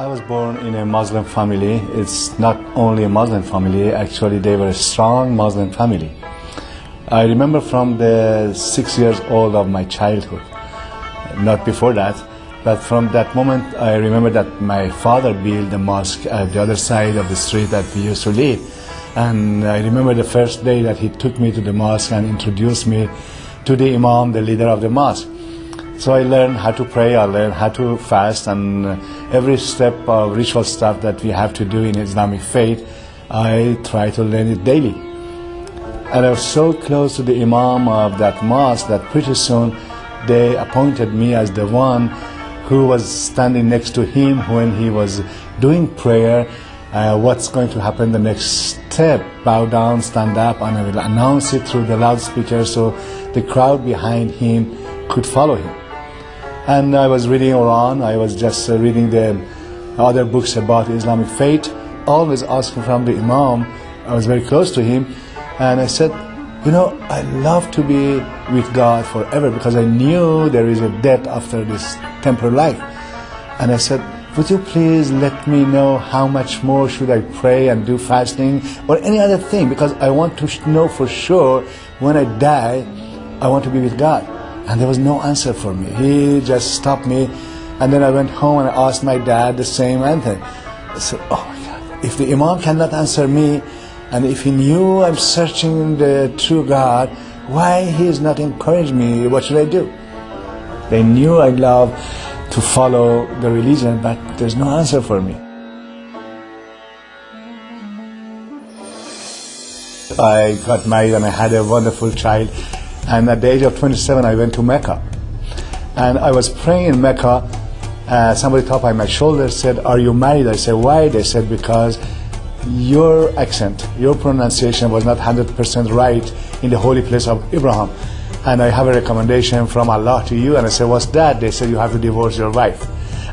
I was born in a Muslim family. It's not only a Muslim family, actually, they were a strong Muslim family. I remember from the six years old of my childhood, not before that, but from that moment, I remember that my father built a mosque at the other side of the street that we used to live. And I remember the first day that he took me to the mosque and introduced me to the Imam, the leader of the mosque. So I learned how to pray, I learned how to fast, and every step of ritual stuff that we have to do in Islamic faith, I try to learn it daily. And I was so close to the Imam of that mosque that pretty soon they appointed me as the one who was standing next to him when he was doing prayer. Uh, what's going to happen the next step? Bow down, stand up, and I will announce it through the loudspeaker so the crowd behind him could follow him. And I was reading Quran, I was just uh, reading the other books about Islamic faith, always asking from the Imam, I was very close to him, and I said, you know, I love to be with God forever because I knew there is a death after this temporal life. And I said, would you please let me know how much more should I pray and do fasting or any other thing? Because I want to know for sure when I die, I want to be with God. And there was no answer for me. He just stopped me. And then I went home and I asked my dad the same thing. I said, oh my God, if the Imam cannot answer me, and if he knew I'm searching the true God, why he is not encouraging me? What should I do? They knew I love to follow the religion, but there's no answer for me. I got married and I had a wonderful child. And at the age of 27, I went to Mecca. And I was praying in Mecca. Uh, somebody tapped on my shoulder said, Are you married? I said, Why? They said, Because your accent, your pronunciation was not 100% right in the holy place of Abraham. And I have a recommendation from Allah to you. And I said, What's that? They said, You have to divorce your wife.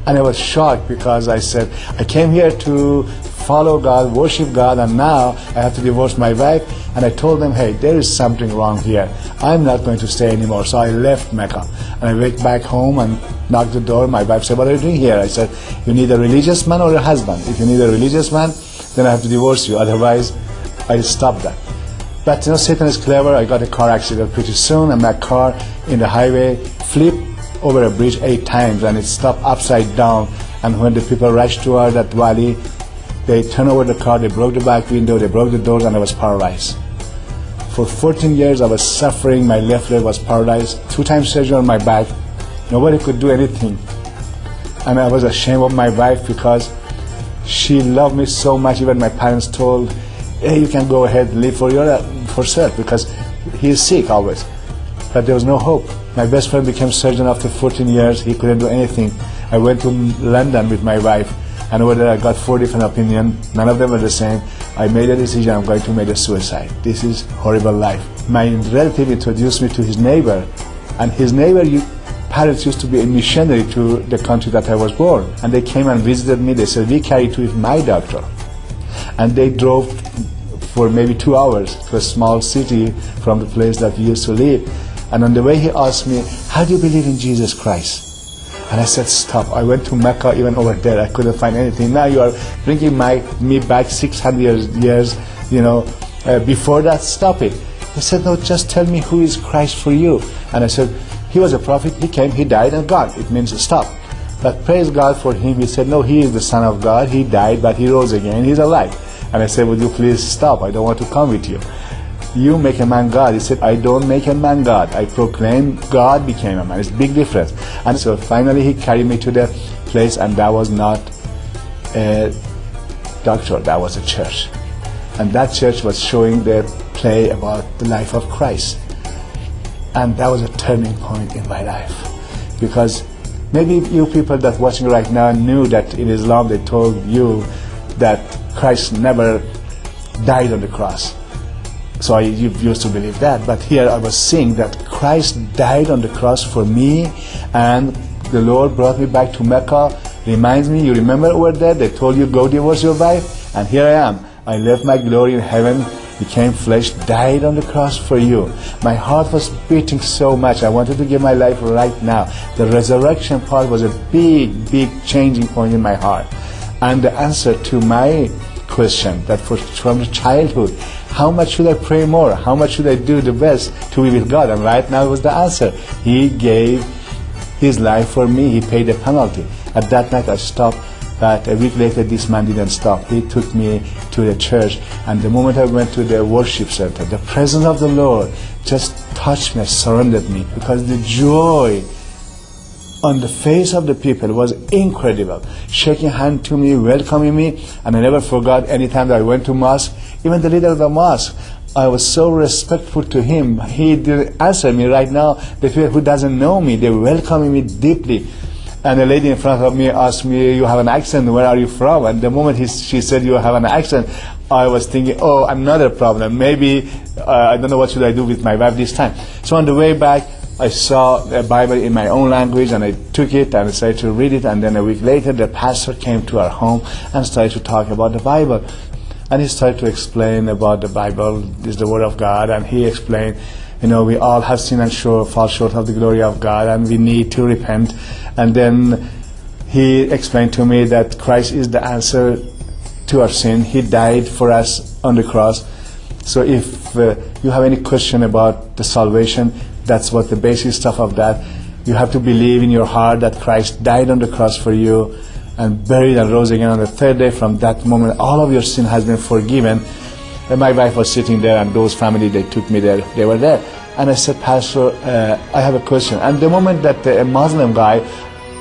And I was shocked because I said, I came here to follow God, worship God, and now I have to divorce my wife. And I told them, hey, there is something wrong here. I'm not going to stay anymore. So I left Mecca. And I went back home and knocked the door. My wife said, what are you doing here? I said, you need a religious man or a husband. If you need a religious man, then I have to divorce you. Otherwise, I'll stop that. But you know, Satan is clever. I got a car accident pretty soon, and my car in the highway flipped over a bridge eight times, and it stopped upside down. And when the people rushed toward that valley, they turned over the car, they broke the back window, they broke the doors, and I was paralyzed. For 14 years, I was suffering. My left leg was paralyzed. Two times surgery on my back. Nobody could do anything. And I was ashamed of my wife because she loved me so much. Even my parents told, hey, you can go ahead, live for your, for self because he is sick always. But there was no hope. My best friend became surgeon after 14 years. He couldn't do anything. I went to London with my wife and over there I got four different opinions. None of them were the same. I made a decision I'm going to make a suicide. This is horrible life. My relative introduced me to his neighbor and his neighbor parents used to be a missionary to the country that I was born. And they came and visited me. They said, we carry to with my doctor. And they drove for maybe two hours to a small city from the place that we used to live. And on the way he asked me, how do you believe in Jesus Christ? And I said, stop. I went to Mecca, even over there. I couldn't find anything. Now you are bringing my, me back 600 years, years you know, uh, before that, stop it. He said, no, just tell me who is Christ for you. And I said, he was a prophet. He came, he died, and gone. It means stop. But praise God for him. He said, no, he is the Son of God. He died, but he rose again. He's alive. And I said, would you please stop? I don't want to come with you you make a man God. He said, I don't make a man God. I proclaim God became a man. It's a big difference. And so finally he carried me to the place and that was not a doctor, that was a church. And that church was showing the play about the life of Christ. And that was a turning point in my life. Because maybe you people that watching right now knew that in Islam they told you that Christ never died on the cross. So I used to believe that. But here I was seeing that Christ died on the cross for me and the Lord brought me back to Mecca. Reminds me, you remember over there, they told you go divorce your wife? And here I am. I left my glory in heaven, became flesh, died on the cross for you. My heart was beating so much. I wanted to give my life right now. The resurrection part was a big, big changing point in my heart. and the answer to my question that for, from childhood, how much should I pray more? How much should I do the best to be with God? And right now was the answer. He gave his life for me. He paid the penalty. At that night I stopped but a week later this man didn't stop. He took me to the church and the moment I went to the worship center, the presence of the Lord just touched me, surrounded me because the joy on the face of the people was incredible. Shaking hand to me, welcoming me, and I never forgot any time that I went to mosque, even the leader of the mosque, I was so respectful to him. He didn't answer me right now. The people who doesn't know me, they're welcoming me deeply. And the lady in front of me asked me, you have an accent, where are you from? And the moment he, she said, you have an accent, I was thinking, oh, another problem. Maybe, uh, I don't know what should I do with my wife this time. So on the way back, I saw a Bible in my own language and I took it and I started to read it and then a week later the pastor came to our home and started to talk about the Bible. And he started to explain about the Bible is the Word of God and he explained, you know, we all have sinned and short, fall short of the glory of God and we need to repent. And then he explained to me that Christ is the answer to our sin. He died for us on the cross. So if uh, you have any question about the salvation, that's what the basic stuff of that. You have to believe in your heart that Christ died on the cross for you and buried and rose again on the third day. From that moment, all of your sin has been forgiven. And my wife was sitting there, and those family they took me there. They were there, and I said, Pastor, uh, I have a question. And the moment that a Muslim guy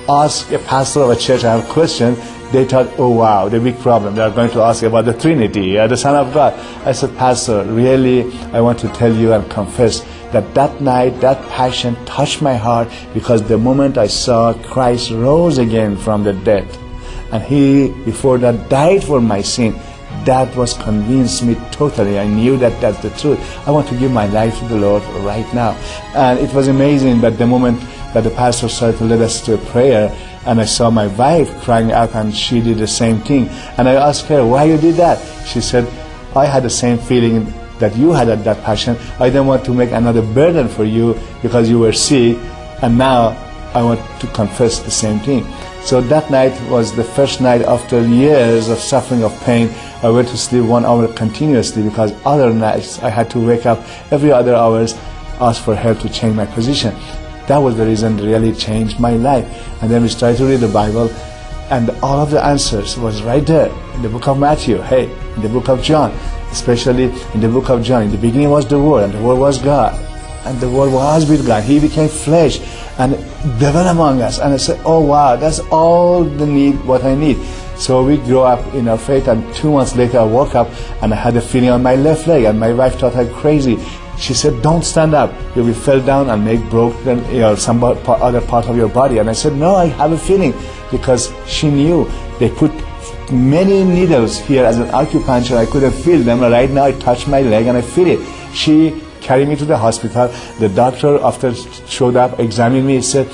asked a pastor of a church, I have a question, they thought, oh wow, the big problem. They are going to ask about the Trinity, uh, the Son of God. I said, Pastor, really, I want to tell you and confess that that night, that passion touched my heart because the moment I saw Christ rose again from the dead, and He, before that, died for my sin, that was convinced me totally. I knew that that's the truth. I want to give my life to the Lord right now. And it was amazing that the moment that the pastor started to lead us to a prayer, and I saw my wife crying out and she did the same thing. And I asked her, why you did that? She said, I had the same feeling that you had that passion. I didn't want to make another burden for you because you were sick, and now I want to confess the same thing. So that night was the first night after years of suffering of pain. I went to sleep one hour continuously because other nights I had to wake up every other hours, ask for help to change my position. That was the reason really changed my life. And then we started to read the Bible and all of the answers was right there in the book of Matthew, hey, in the book of John, especially in the book of John. In the beginning was the Word, and the Word was God. And the Word was with God. He became flesh and dwelt among us. And I said, oh wow, that's all the need, what I need. So we grew up in our faith, and two months later I woke up and I had a feeling on my left leg, and my wife thought I'm crazy. She said, "Don't stand up. You will fall down and make broken you know, some other part of your body." And I said, "No, I have a feeling," because she knew they put many needles here as an acupuncture. I couldn't feel them. Right now, I touch my leg and I feel it. She carried me to the hospital. The doctor, after showed up, examined me, he said,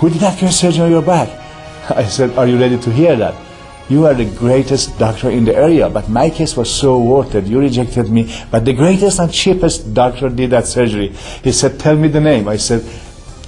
"Who did that surgery on your back?" I said, "Are you ready to hear that?" You are the greatest doctor in the area, but my case was so worth it. You rejected me, but the greatest and cheapest doctor did that surgery. He said, Tell me the name. I said,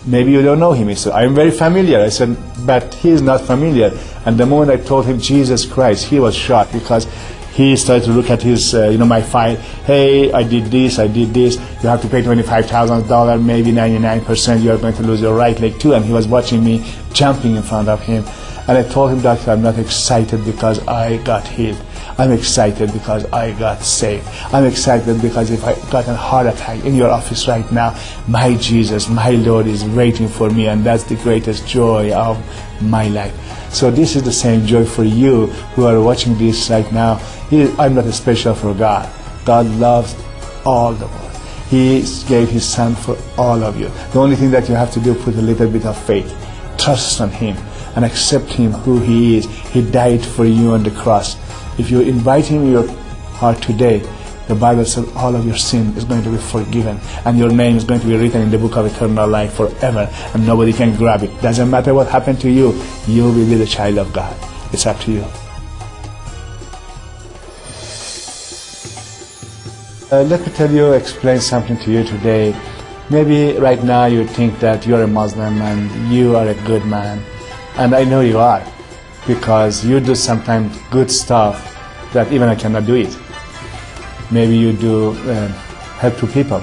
Maybe you don't know him. He said, I'm very familiar. I said, But he is not familiar. And the moment I told him Jesus Christ, he was shocked because he started to look at his, uh, you know, my file. Hey, I did this, I did this. You have to pay $25,000, maybe 99%. You are going to lose your right leg too. And he was watching me jumping in front of him. And I told him, Doctor, I'm not excited because I got healed. I'm excited because I got saved. I'm excited because if I got a heart attack in your office right now, my Jesus, my Lord is waiting for me, and that's the greatest joy of my life. So this is the same joy for you who are watching this right now. I'm not special for God. God loves all the world. He gave His Son for all of you. The only thing that you have to do, is put a little bit of faith. Trust on Him and accept Him who He is. He died for you on the cross. If you invite Him in your heart today, the Bible says all of your sin is going to be forgiven and your name is going to be written in the book of eternal life forever and nobody can grab it. Doesn't matter what happened to you, you will be the child of God. It's up to you. Uh, let me tell you, explain something to you today. Maybe right now you think that you're a Muslim and you are a good man and I know you are. because you do sometimes good stuff that even I cannot do it. Maybe you do uh, help to people.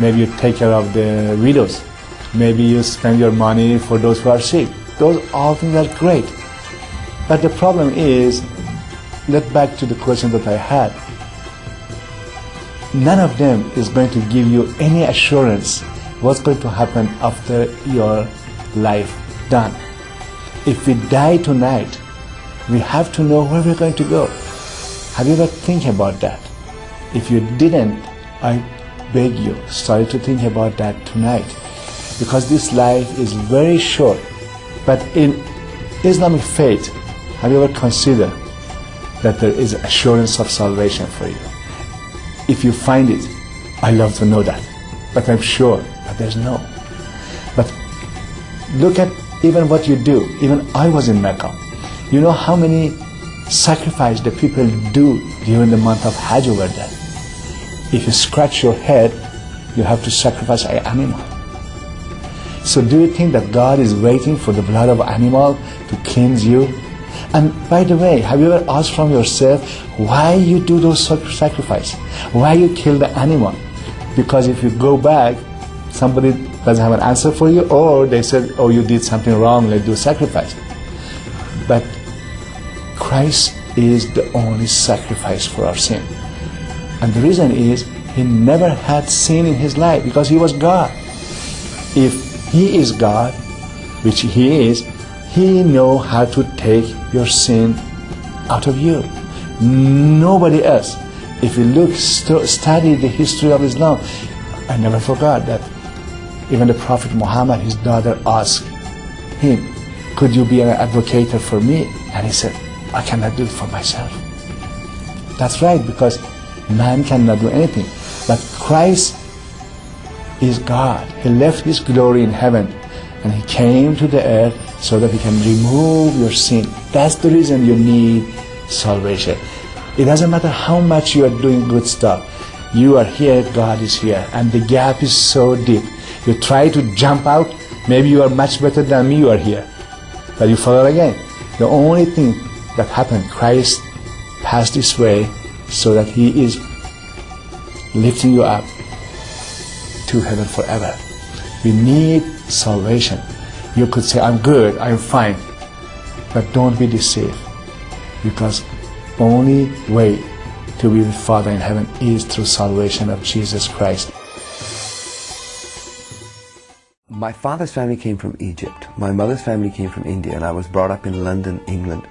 Maybe you take care of the widows. Maybe you spend your money for those who are sick. Those all things are great. But the problem is, let back to the question that I had. None of them is going to give you any assurance what's going to happen after your life done. If we die tonight, we have to know where we're going to go. Have you ever think about that? If you didn't, I beg you, start to think about that tonight. Because this life is very short. But in Islamic faith, have you ever considered that there is assurance of salvation for you? If you find it, I love to know that. But I'm sure that there's no. But look at even what you do. Even I was in Mecca. You know how many sacrifice the people do during the month of Hajj over there. If you scratch your head, you have to sacrifice an animal. So do you think that God is waiting for the blood of animal to cleanse you? And by the way, have you ever asked from yourself why you do those sacrifice? Why you kill the animal? Because if you go back, somebody doesn't have an answer for you, or they said, oh, you did something wrong, let's do sacrifice. But Christ is the only sacrifice for our sin. And the reason is he never had sin in his life because he was God. If he is God, which he is, he know how to take your sin out of you. Nobody else. If you look, st- study the history of Islam, I never forgot that even the Prophet Muhammad, his daughter, asked him, Could you be an advocate for me? And he said, I cannot do it for myself. That's right, because man cannot do anything. But Christ is God. He left His glory in heaven and He came to the earth so that He can remove your sin. That's the reason you need salvation. It doesn't matter how much you are doing good stuff. You are here, God is here, and the gap is so deep. You try to jump out, maybe you are much better than me, you are here. But you fall again. The only thing that happened, Christ passed this way so that He is lifting you up to heaven forever. We need salvation. You could say, I'm good, I'm fine. But don't be deceived. Because only way to be with Father in heaven is through salvation of Jesus Christ. My father's family came from Egypt. My mother's family came from India, and I was brought up in London, England,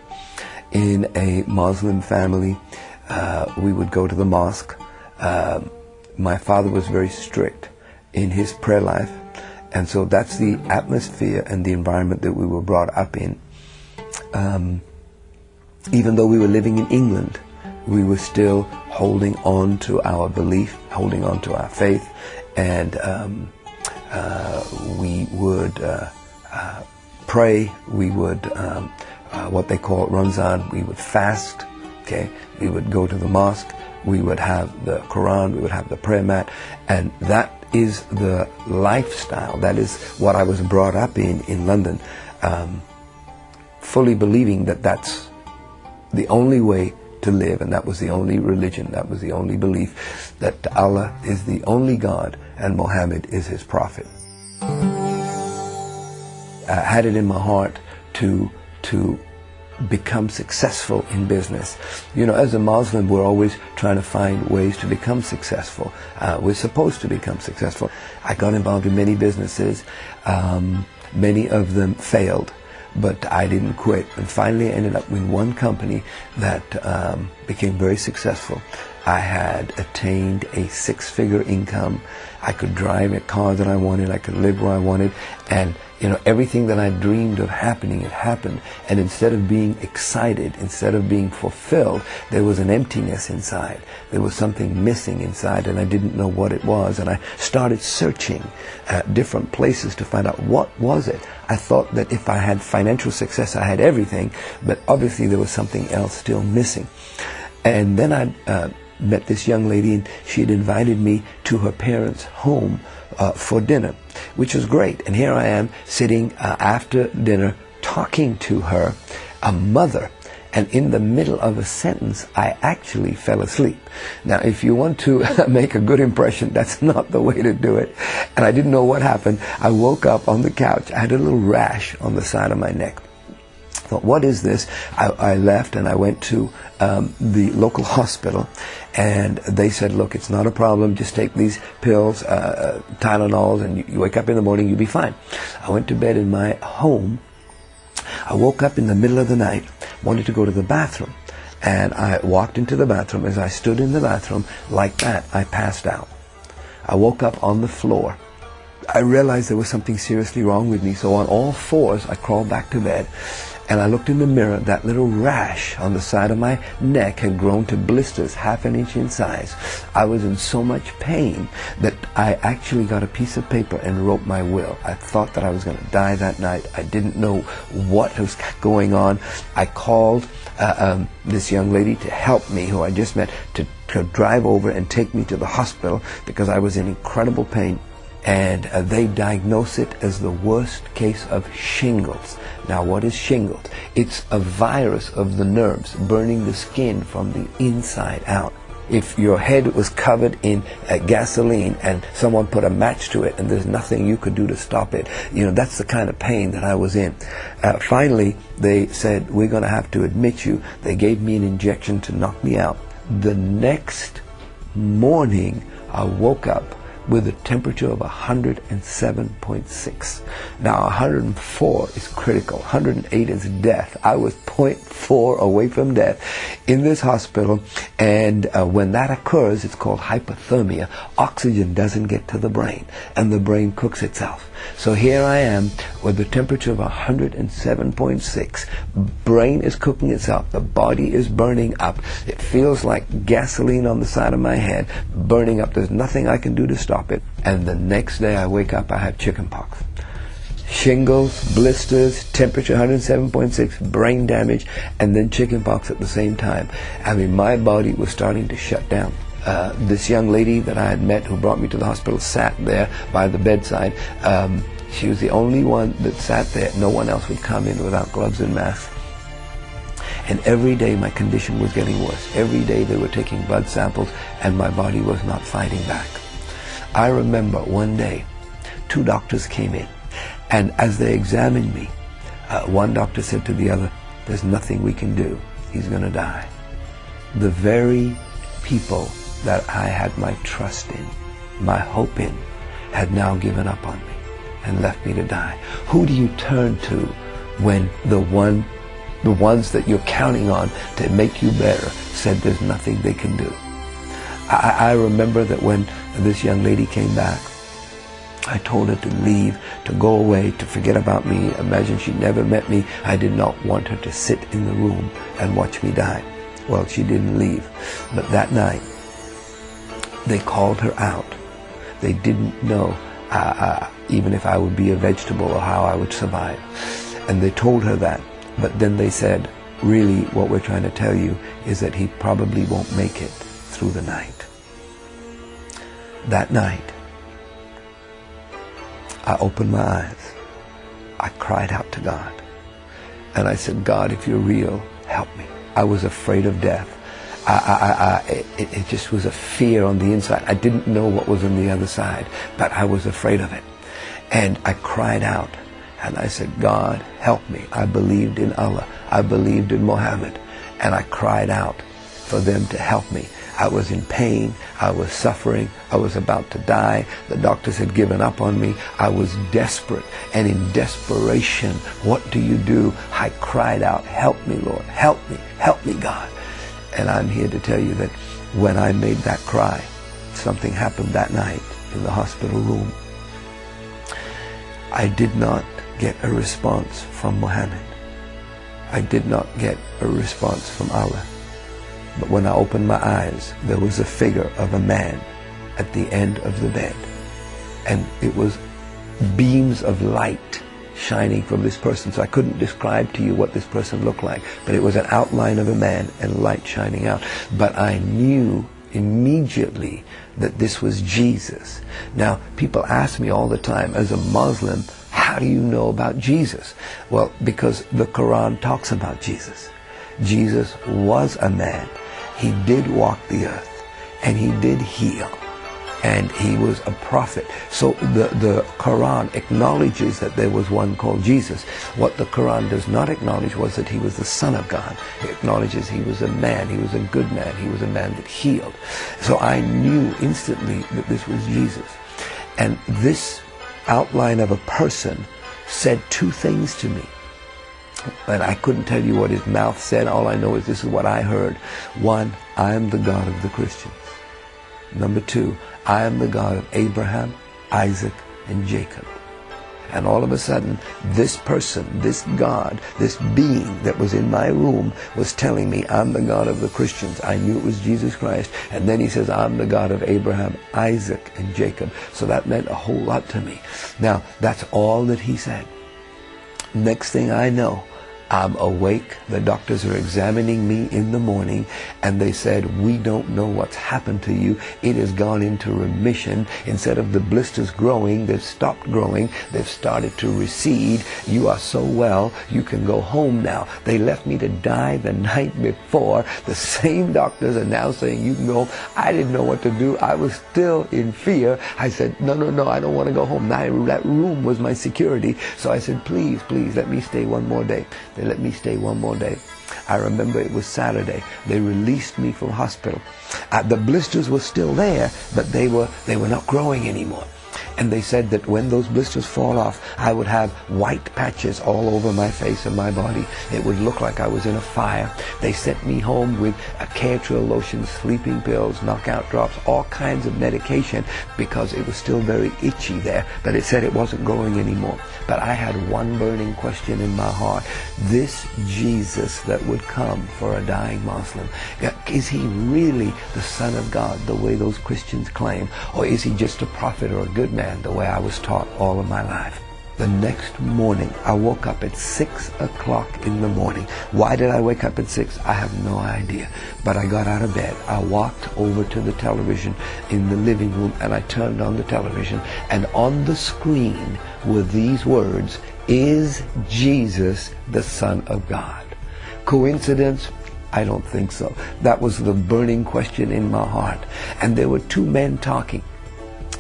in a Muslim family. Uh, we would go to the mosque. Uh, my father was very strict in his prayer life, and so that's the atmosphere and the environment that we were brought up in. Um, even though we were living in England, we were still holding on to our belief, holding on to our faith, and um, uh, we would uh, uh, pray. We would um, what they call Ramzan. We would fast. Okay, we would go to the mosque. We would have the Quran. We would have the prayer mat, and that is the lifestyle. That is what I was brought up in in London, um, fully believing that that's the only way to live, and that was the only religion, that was the only belief that Allah is the only God and Muhammad is his prophet. I had it in my heart to to become successful in business. You know, as a Muslim, we're always trying to find ways to become successful. Uh, we're supposed to become successful. I got involved in many businesses. Um, many of them failed, but I didn't quit. And finally, I ended up with one company that um, became very successful. I had attained a six-figure income. I could drive a car that I wanted. I could live where I wanted. And, you know, everything that I dreamed of happening, it happened. And instead of being excited, instead of being fulfilled, there was an emptiness inside. There was something missing inside and I didn't know what it was. And I started searching at different places to find out what was it. I thought that if I had financial success, I had everything. But obviously there was something else still missing. And then I uh, met this young lady and she had invited me to her parents' home uh, for dinner, which was great. And here I am sitting uh, after dinner talking to her a mother. And in the middle of a sentence, I actually fell asleep. Now, if you want to make a good impression, that's not the way to do it. And I didn't know what happened. I woke up on the couch. I had a little rash on the side of my neck thought, what is this? I, I left and I went to um, the local hospital, and they said, look, it's not a problem. Just take these pills, uh, uh, Tylenols, and you, you wake up in the morning, you'll be fine. I went to bed in my home. I woke up in the middle of the night, wanted to go to the bathroom, and I walked into the bathroom. As I stood in the bathroom, like that, I passed out. I woke up on the floor. I realized there was something seriously wrong with me, so on all fours, I crawled back to bed and I looked in the mirror, that little rash on the side of my neck had grown to blisters half an inch in size. I was in so much pain that I actually got a piece of paper and wrote my will. I thought that I was going to die that night. I didn't know what was going on. I called uh, um, this young lady to help me, who I just met, to, to drive over and take me to the hospital because I was in incredible pain and uh, they diagnose it as the worst case of shingles. Now, what is shingles? It's a virus of the nerves burning the skin from the inside out. If your head was covered in uh, gasoline and someone put a match to it and there's nothing you could do to stop it, you know, that's the kind of pain that I was in. Uh, finally, they said, we're going to have to admit you. They gave me an injection to knock me out. The next morning, I woke up with a temperature of 107.6. Now 104 is critical, 108 is death. I was 0.4 away from death in this hospital and uh, when that occurs it's called hypothermia. Oxygen doesn't get to the brain and the brain cooks itself. So here I am with a temperature of 107.6. Brain is cooking itself. The body is burning up. It feels like gasoline on the side of my head, burning up. There's nothing I can do to stop it. And the next day I wake up, I have chickenpox. Shingles, blisters, temperature 107.6, brain damage, and then chickenpox at the same time. I mean, my body was starting to shut down. Uh, this young lady that I had met who brought me to the hospital sat there by the bedside. Um, she was the only one that sat there. No one else would come in without gloves and masks. And every day my condition was getting worse. Every day they were taking blood samples and my body was not fighting back. I remember one day two doctors came in and as they examined me, uh, one doctor said to the other, there's nothing we can do. He's going to die. The very people that I had my trust in, my hope in, had now given up on me and left me to die. Who do you turn to when the one, the ones that you're counting on to make you better said there's nothing they can do? I, I remember that when this young lady came back, I told her to leave, to go away, to forget about me. Imagine she never met me. I did not want her to sit in the room and watch me die. Well, she didn't leave. But that night, they called her out. They didn't know uh, uh, even if I would be a vegetable or how I would survive. And they told her that. But then they said, really what we're trying to tell you is that he probably won't make it through the night. That night, I opened my eyes. I cried out to God. And I said, God, if you're real, help me. I was afraid of death. I, I, I, it, it just was a fear on the inside. I didn't know what was on the other side, but I was afraid of it. And I cried out and I said, God, help me. I believed in Allah. I believed in Muhammad. And I cried out for them to help me. I was in pain. I was suffering. I was about to die. The doctors had given up on me. I was desperate. And in desperation, what do you do? I cried out, help me, Lord. Help me. Help me, God. And I'm here to tell you that when I made that cry, something happened that night in the hospital room. I did not get a response from Muhammad. I did not get a response from Allah. But when I opened my eyes, there was a figure of a man at the end of the bed. And it was beams of light shining from this person. So I couldn't describe to you what this person looked like, but it was an outline of a man and light shining out. But I knew immediately that this was Jesus. Now, people ask me all the time, as a Muslim, how do you know about Jesus? Well, because the Quran talks about Jesus. Jesus was a man. He did walk the earth and he did heal and he was a prophet. So the, the Quran acknowledges that there was one called Jesus. What the Quran does not acknowledge was that he was the Son of God. It acknowledges he was a man, he was a good man, he was a man that healed. So I knew instantly that this was Jesus. And this outline of a person said two things to me. And I couldn't tell you what his mouth said. All I know is this is what I heard. One, I am the God of the Christians. Number two, I am the God of Abraham, Isaac, and Jacob. And all of a sudden, this person, this God, this being that was in my room was telling me, I'm the God of the Christians. I knew it was Jesus Christ. And then he says, I'm the God of Abraham, Isaac, and Jacob. So that meant a whole lot to me. Now, that's all that he said. Next thing I know, I'm awake. The doctors are examining me in the morning and they said, we don't know what's happened to you. It has gone into remission. Instead of the blisters growing, they've stopped growing. They've started to recede. You are so well, you can go home now. They left me to die the night before. The same doctors are now saying you can go. I didn't know what to do. I was still in fear. I said, no, no, no, I don't want to go home. That room was my security. So I said, please, please, let me stay one more day. They let me stay one more day. I remember it was Saturday. They released me from hospital. Uh, the blisters were still there, but they were they were not growing anymore. And they said that when those blisters fall off, I would have white patches all over my face and my body. It would look like I was in a fire. They sent me home with a Caladryl lotion, sleeping pills, knockout drops, all kinds of medication because it was still very itchy there. But it said it wasn't growing anymore. But I had one burning question in my heart. This Jesus that would come for a dying Muslim, is he really the Son of God the way those Christians claim? Or is he just a prophet or a good man? The way I was taught all of my life. The next morning, I woke up at 6 o'clock in the morning. Why did I wake up at 6? I have no idea. But I got out of bed. I walked over to the television in the living room and I turned on the television. And on the screen were these words, Is Jesus the Son of God? Coincidence? I don't think so. That was the burning question in my heart. And there were two men talking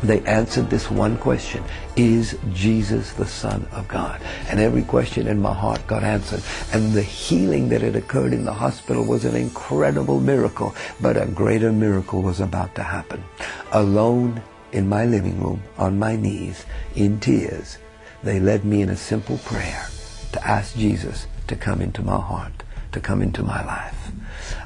they answered this one question Is Jesus the Son of God? And every question in my heart got answered. And the healing that had occurred in the hospital was an incredible miracle, but a greater miracle was about to happen. Alone in my living room, on my knees, in tears, they led me in a simple prayer to ask Jesus to come into my heart, to come into my life.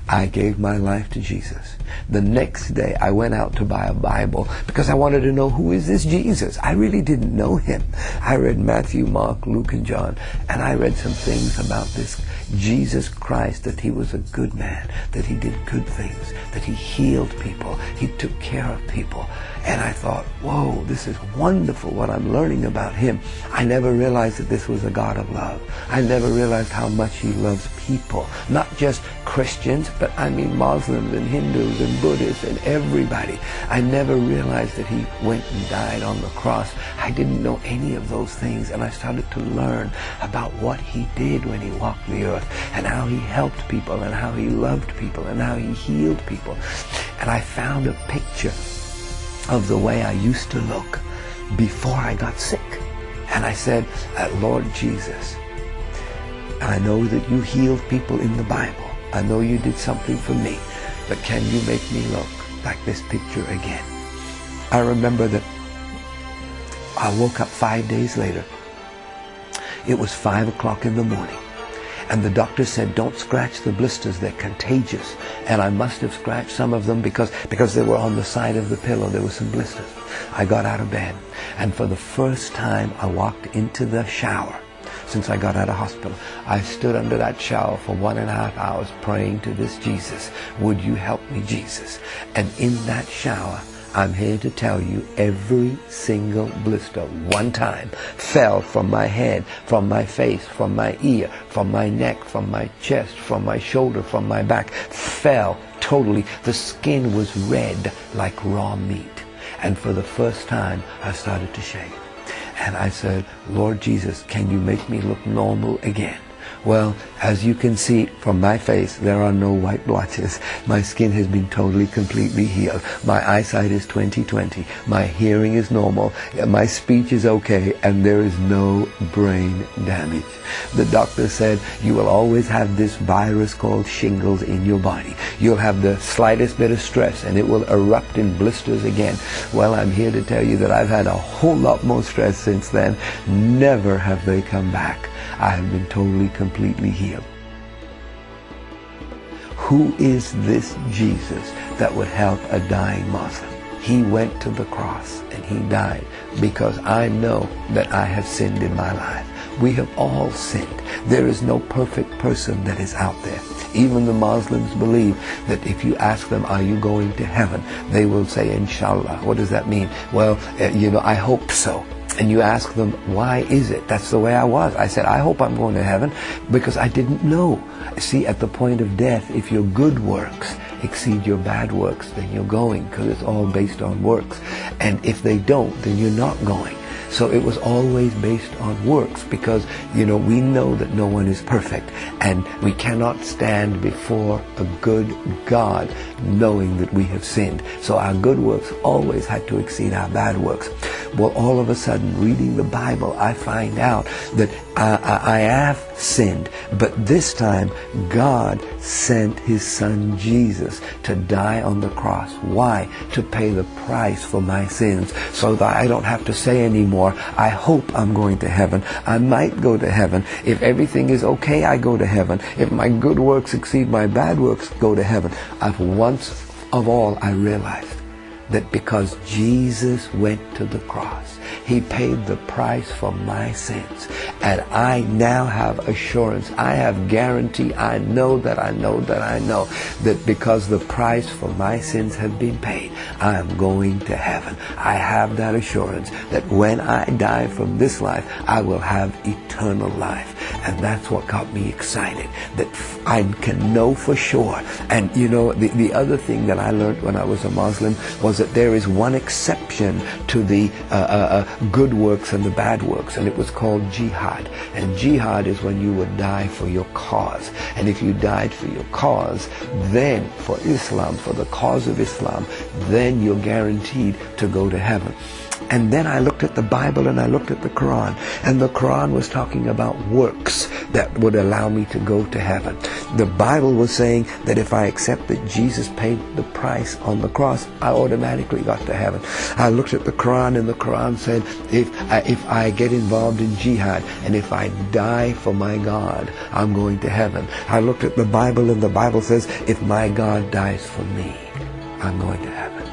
I gave my life to Jesus. The next day I went out to buy a Bible because I wanted to know who is this Jesus. I really didn't know him. I read Matthew, Mark, Luke, and John, and I read some things about this Jesus Christ, that he was a good man, that he did good things, that he healed people, he took care of people. And I thought, whoa, this is wonderful what I'm learning about him. I never realized that this was a God of love. I never realized how much he loves people, not just Christians, but I mean Muslims and Hindus and Buddhists and everybody. I never realized that he went and died on the cross. I didn't know any of those things and I started to learn about what he did when he walked the earth and how he helped people and how he loved people and how he healed people. And I found a picture of the way I used to look before I got sick. And I said, uh, Lord Jesus, I know that you healed people in the Bible. I know you did something for me, but can you make me look like this picture again? I remember that I woke up five days later. It was five o'clock in the morning. And the doctor said, don't scratch the blisters, they're contagious. And I must have scratched some of them because, because they were on the side of the pillow. There were some blisters. I got out of bed. And for the first time, I walked into the shower since I got out of hospital. I stood under that shower for one and a half hours praying to this Jesus. Would you help me, Jesus? And in that shower, I'm here to tell you every single blister one time fell from my head, from my face, from my ear, from my neck, from my chest, from my shoulder, from my back, fell totally. The skin was red like raw meat. And for the first time, I started to shake. And I said, Lord Jesus, can you make me look normal again? Well, as you can see from my face, there are no white blotches. My skin has been totally, completely healed. My eyesight is 20/20. My hearing is normal. My speech is okay, and there is no brain damage. The doctor said you will always have this virus called shingles in your body. You'll have the slightest bit of stress, and it will erupt in blisters again. Well, I'm here to tell you that I've had a whole lot more stress since then. Never have they come back. I have been totally, completely healed. Who is this Jesus that would help a dying Muslim? He went to the cross and he died because I know that I have sinned in my life. We have all sinned. There is no perfect person that is out there. Even the Muslims believe that if you ask them, are you going to heaven? They will say, inshallah. What does that mean? Well, uh, you know, I hope so and you ask them, why is it? That's the way I was. I said, I hope I'm going to heaven because I didn't know. See, at the point of death, if your good works exceed your bad works, then you're going because it's all based on works. And if they don't, then you're not going. So it was always based on works because, you know, we know that no one is perfect and we cannot stand before a good God knowing that we have sinned. So our good works always had to exceed our bad works. Well, all of a sudden, reading the Bible, I find out that I, I, have sinned, but this time God sent His Son Jesus to die on the cross. Why? To pay the price for my sins so that I don't have to say anymore, I hope I'm going to heaven. I might go to heaven. If everything is okay, I go to heaven. If my good works exceed my bad works, go to heaven. I've once of all I realized that because Jesus went to the cross, he paid the price for my sins. And I now have assurance. I have guarantee. I know that I know that I know that because the price for my sins have been paid, I am going to heaven. I have that assurance that when I die from this life, I will have eternal life. And that's what got me excited, that I can know for sure. And you know, the, the other thing that I learned when I was a Muslim was that there is one exception to the uh, uh, uh good works and the bad works, and it was called jihad. And jihad is when you would die for your cause. And if you died for your cause, then for Islam, for the cause of Islam, then you're guaranteed to go to heaven. And then I looked at the Bible and I looked at the Quran. And the Quran was talking about works that would allow me to go to heaven. The Bible was saying that if I accept that Jesus paid the price on the cross, I automatically got to heaven. I looked at the Quran and the Quran said, if I, if I get involved in jihad and if I die for my God, I'm going to heaven. I looked at the Bible and the Bible says, if my God dies for me, I'm going to heaven.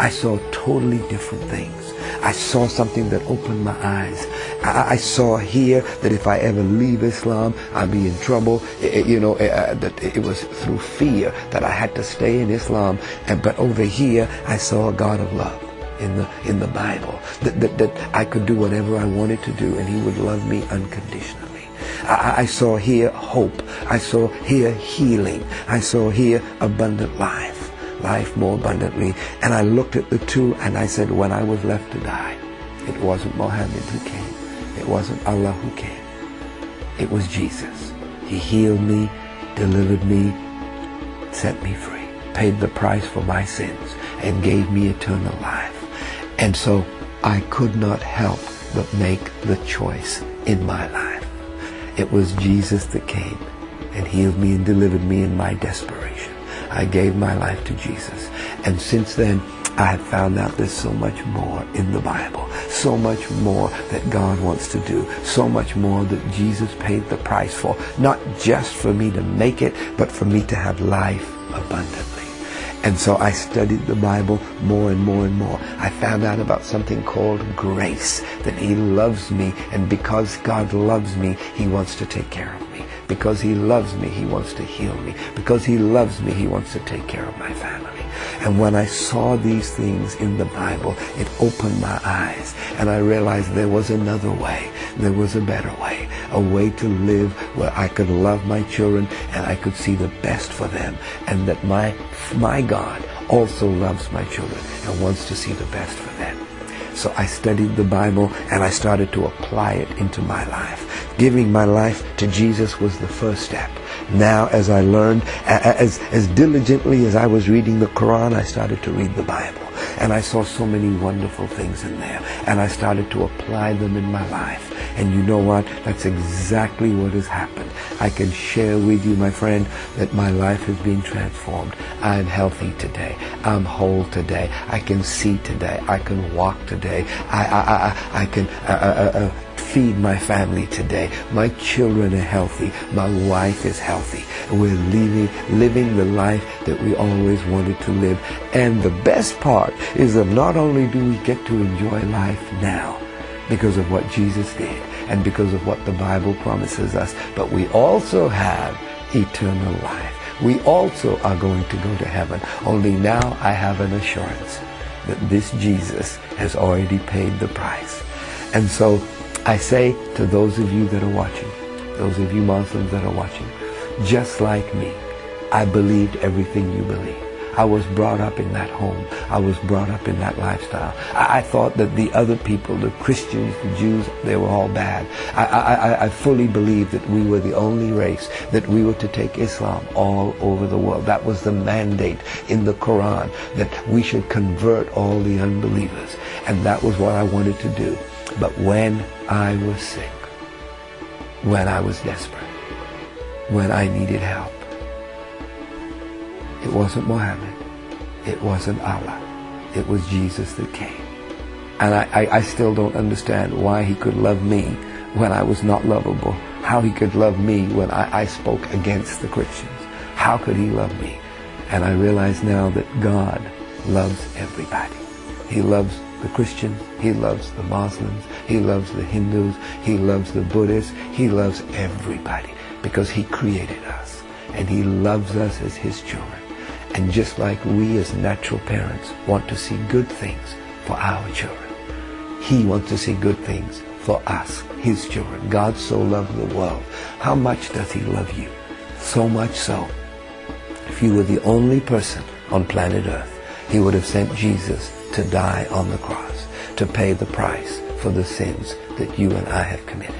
I saw totally different things. I saw something that opened my eyes. I, I saw here that if I ever leave Islam, I'd be in trouble. It, you know, it, that it was through fear that I had to stay in Islam. And, but over here, I saw a God of love in the in the Bible that, that, that I could do whatever I wanted to do, and He would love me unconditionally. I, I saw here hope. I saw here healing. I saw here abundant life life more abundantly. And I looked at the two and I said, when I was left to die, it wasn't Mohammed who came. It wasn't Allah who came. It was Jesus. He healed me, delivered me, set me free, paid the price for my sins, and gave me eternal life. And so I could not help but make the choice in my life. It was Jesus that came and healed me and delivered me in my desperation. I gave my life to Jesus. And since then, I have found out there's so much more in the Bible, so much more that God wants to do, so much more that Jesus paid the price for, not just for me to make it, but for me to have life abundantly. And so I studied the Bible more and more and more. I found out about something called grace, that He loves me, and because God loves me, He wants to take care of me. Because he loves me, he wants to heal me. Because he loves me, he wants to take care of my family. And when I saw these things in the Bible, it opened my eyes. And I realized there was another way. There was a better way. A way to live where I could love my children and I could see the best for them. And that my, my God also loves my children and wants to see the best for them. So I studied the Bible and I started to apply it into my life. Giving my life to Jesus was the first step. Now as I learned, as, as diligently as I was reading the Quran, I started to read the Bible. And I saw so many wonderful things in there. And I started to apply them in my life. And you know what? That's exactly what has happened. I can share with you, my friend, that my life has been transformed. I'm healthy today. I'm whole today. I can see today. I can walk today. I, I, I, I can uh, uh, uh, feed my family today. My children are healthy. My wife is healthy. We're living, living the life that we always wanted to live. And the best part is that not only do we get to enjoy life now, because of what Jesus did and because of what the Bible promises us. But we also have eternal life. We also are going to go to heaven. Only now I have an assurance that this Jesus has already paid the price. And so I say to those of you that are watching, those of you Muslims that are watching, just like me, I believed everything you believe. I was brought up in that home. I was brought up in that lifestyle. I, I thought that the other people, the Christians, the Jews, they were all bad. I, I, I fully believed that we were the only race, that we were to take Islam all over the world. That was the mandate in the Quran, that we should convert all the unbelievers. And that was what I wanted to do. But when I was sick, when I was desperate, when I needed help, it wasn't Muhammad. It wasn't Allah. It was Jesus that came. And I, I, I, still don't understand why he could love me when I was not lovable. How he could love me when I, I spoke against the Christians. How could he love me? And I realize now that God loves everybody. He loves the Christians. He loves the Muslims. He loves the Hindus. He loves the Buddhists. He loves everybody because he created us and he loves us as his children. And just like we as natural parents want to see good things for our children, He wants to see good things for us, His children. God so loved the world. How much does He love you? So much so. If you were the only person on planet Earth, He would have sent Jesus to die on the cross, to pay the price for the sins that you and I have committed.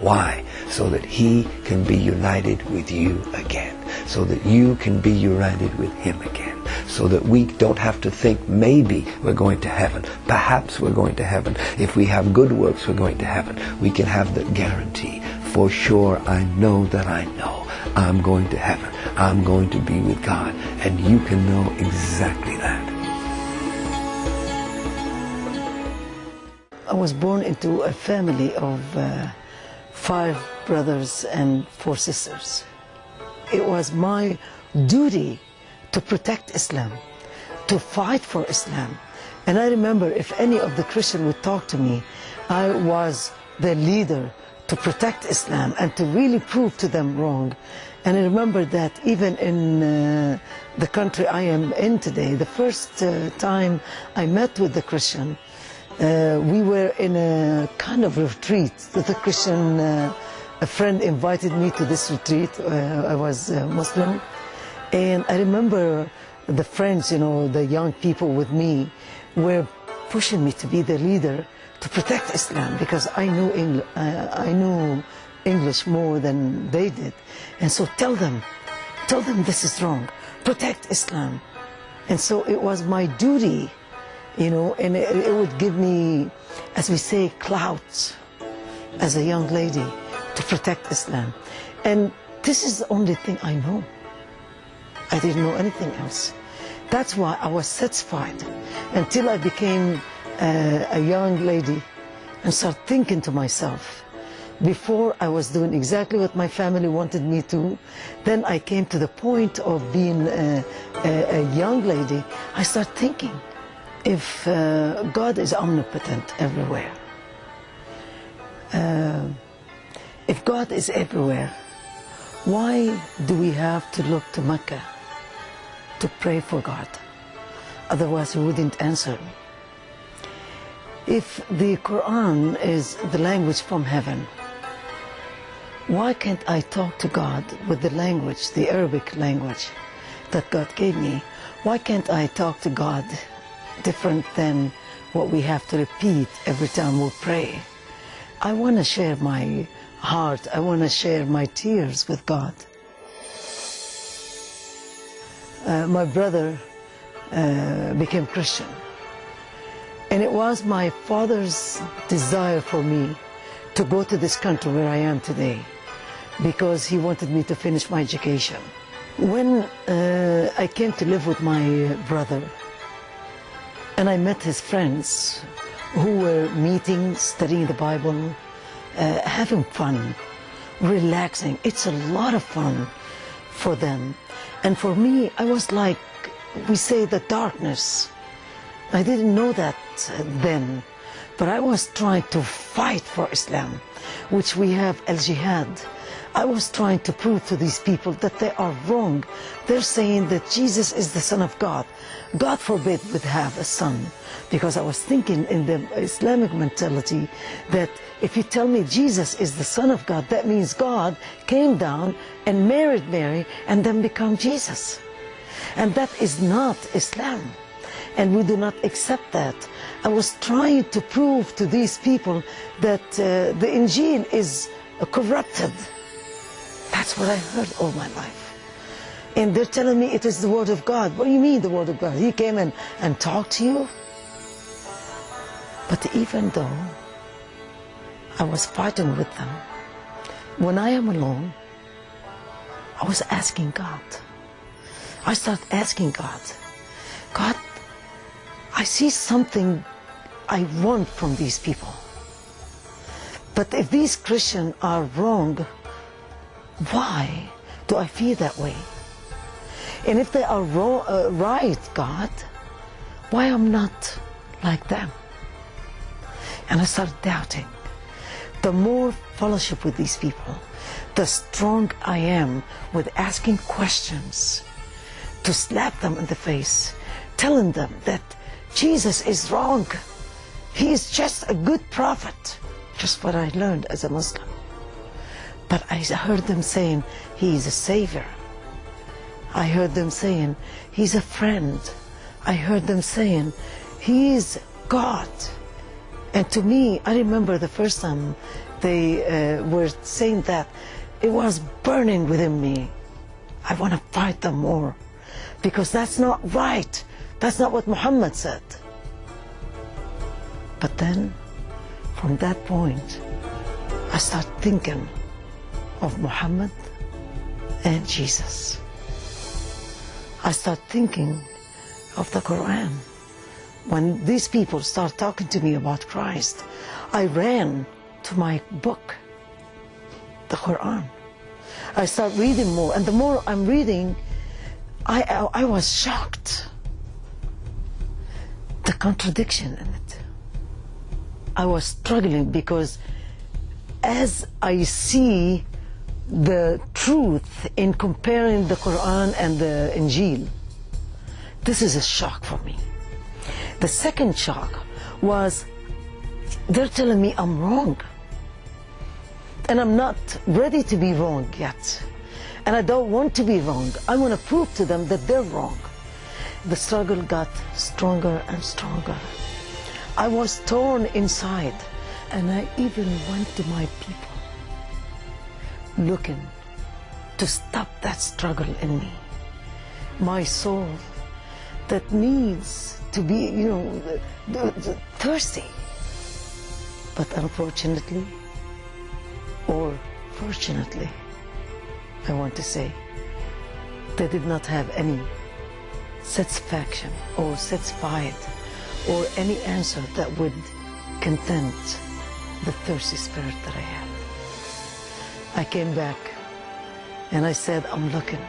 Why? So that He can be united with you again so that you can be united with Him again. So that we don't have to think maybe we're going to heaven. Perhaps we're going to heaven. If we have good works, we're going to heaven. We can have the guarantee. For sure, I know that I know I'm going to heaven. I'm going to be with God. And you can know exactly that. I was born into a family of uh, five brothers and four sisters. It was my duty to protect Islam, to fight for Islam. And I remember if any of the Christian would talk to me, I was the leader to protect Islam and to really prove to them wrong. And I remember that even in uh, the country I am in today, the first uh, time I met with the Christian, uh, we were in a kind of retreat the Christian uh, a friend invited me to this retreat. Uh, I was uh, Muslim. And I remember the friends, you know, the young people with me were pushing me to be the leader to protect Islam because I knew, Engl I knew English more than they did. And so tell them, tell them this is wrong. Protect Islam. And so it was my duty, you know, and it, it would give me, as we say, clout as a young lady to protect Islam. And this is the only thing I know. I didn't know anything else. That's why I was satisfied until I became uh, a young lady and started thinking to myself. Before I was doing exactly what my family wanted me to, then I came to the point of being a, a, a young lady. I started thinking, if uh, God is omnipotent everywhere, uh, if God is everywhere, why do we have to look to Mecca to pray for God? Otherwise he wouldn't answer. me. If the Quran is the language from heaven, why can't I talk to God with the language, the Arabic language that God gave me? Why can't I talk to God different than what we have to repeat every time we pray. I want to share my heart. I want to share my tears with God. Uh, my brother uh, became Christian. And it was my father's desire for me to go to this country where I am today because he wanted me to finish my education. When uh, I came to live with my brother and I met his friends who were meeting, studying the Bible, uh, having fun, relaxing. It's a lot of fun for them. And for me, I was like, we say, the darkness. I didn't know that then, but I was trying to fight for Islam, which we have al jihad. I was trying to prove to these people that they are wrong. They're saying that Jesus is the Son of God. God forbid would have a son. Because I was thinking in the Islamic mentality that if you tell me Jesus is the Son of God, that means God came down and married Mary and then become Jesus. And that is not Islam. And we do not accept that. I was trying to prove to these people that uh, the Injil is corrupted. That's what I heard all my life. And they're telling me it is the Word of God. What do you mean the Word of God? He came in and talked to you? But even though I was fighting with them, when I am alone, I was asking God. I started asking God, God, I see something I want from these people. But if these Christians are wrong, why do I feel that way? And if they are uh, right, God, why I'm not like them? And I started doubting. The more fellowship with these people, the strong I am with asking questions to slap them in the face, telling them that Jesus is wrong. He is just a good prophet. Just what I learned as a Muslim. But I heard them saying, He is a Savior. I heard them saying, He's a friend. I heard them saying, He's God. And to me, I remember the first time they uh, were saying that, it was burning within me. I want to fight them more because that's not right. That's not what Muhammad said. But then, from that point, I start thinking of Muhammad and Jesus. I start thinking of the Quran. When these people start talking to me about Christ, I ran to my book, the Quran. I start reading more, and the more I'm reading, I, I, I was shocked. The contradiction in it. I was struggling because as I see the truth in comparing the Quran and the Injil, this is a shock for me. The second shock was they're telling me I'm wrong. And I'm not ready to be wrong yet. And I don't want to be wrong. I want to prove to them that they're wrong. The struggle got stronger and stronger. I was torn inside. And I even went to my people looking to stop that struggle in me. My soul that needs to be, you know, thirsty. But unfortunately, or fortunately, I want to say, they did not have any satisfaction or satisfied or any answer that would content the thirsty spirit that I had. I came back and I said, I'm looking.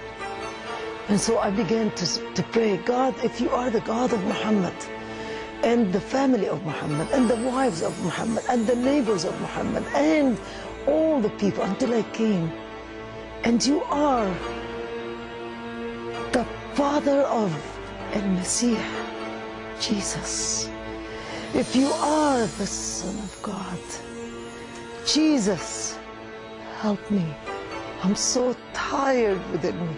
And so I began to, to pray, God, if you are the God of Muhammad, and the family of Muhammad, and the wives of Muhammad, and the neighbors of Muhammad, and all the people until I came. And you are the father of El-Masih, Jesus. If you are the Son of God, Jesus, help me. I'm so tired within me.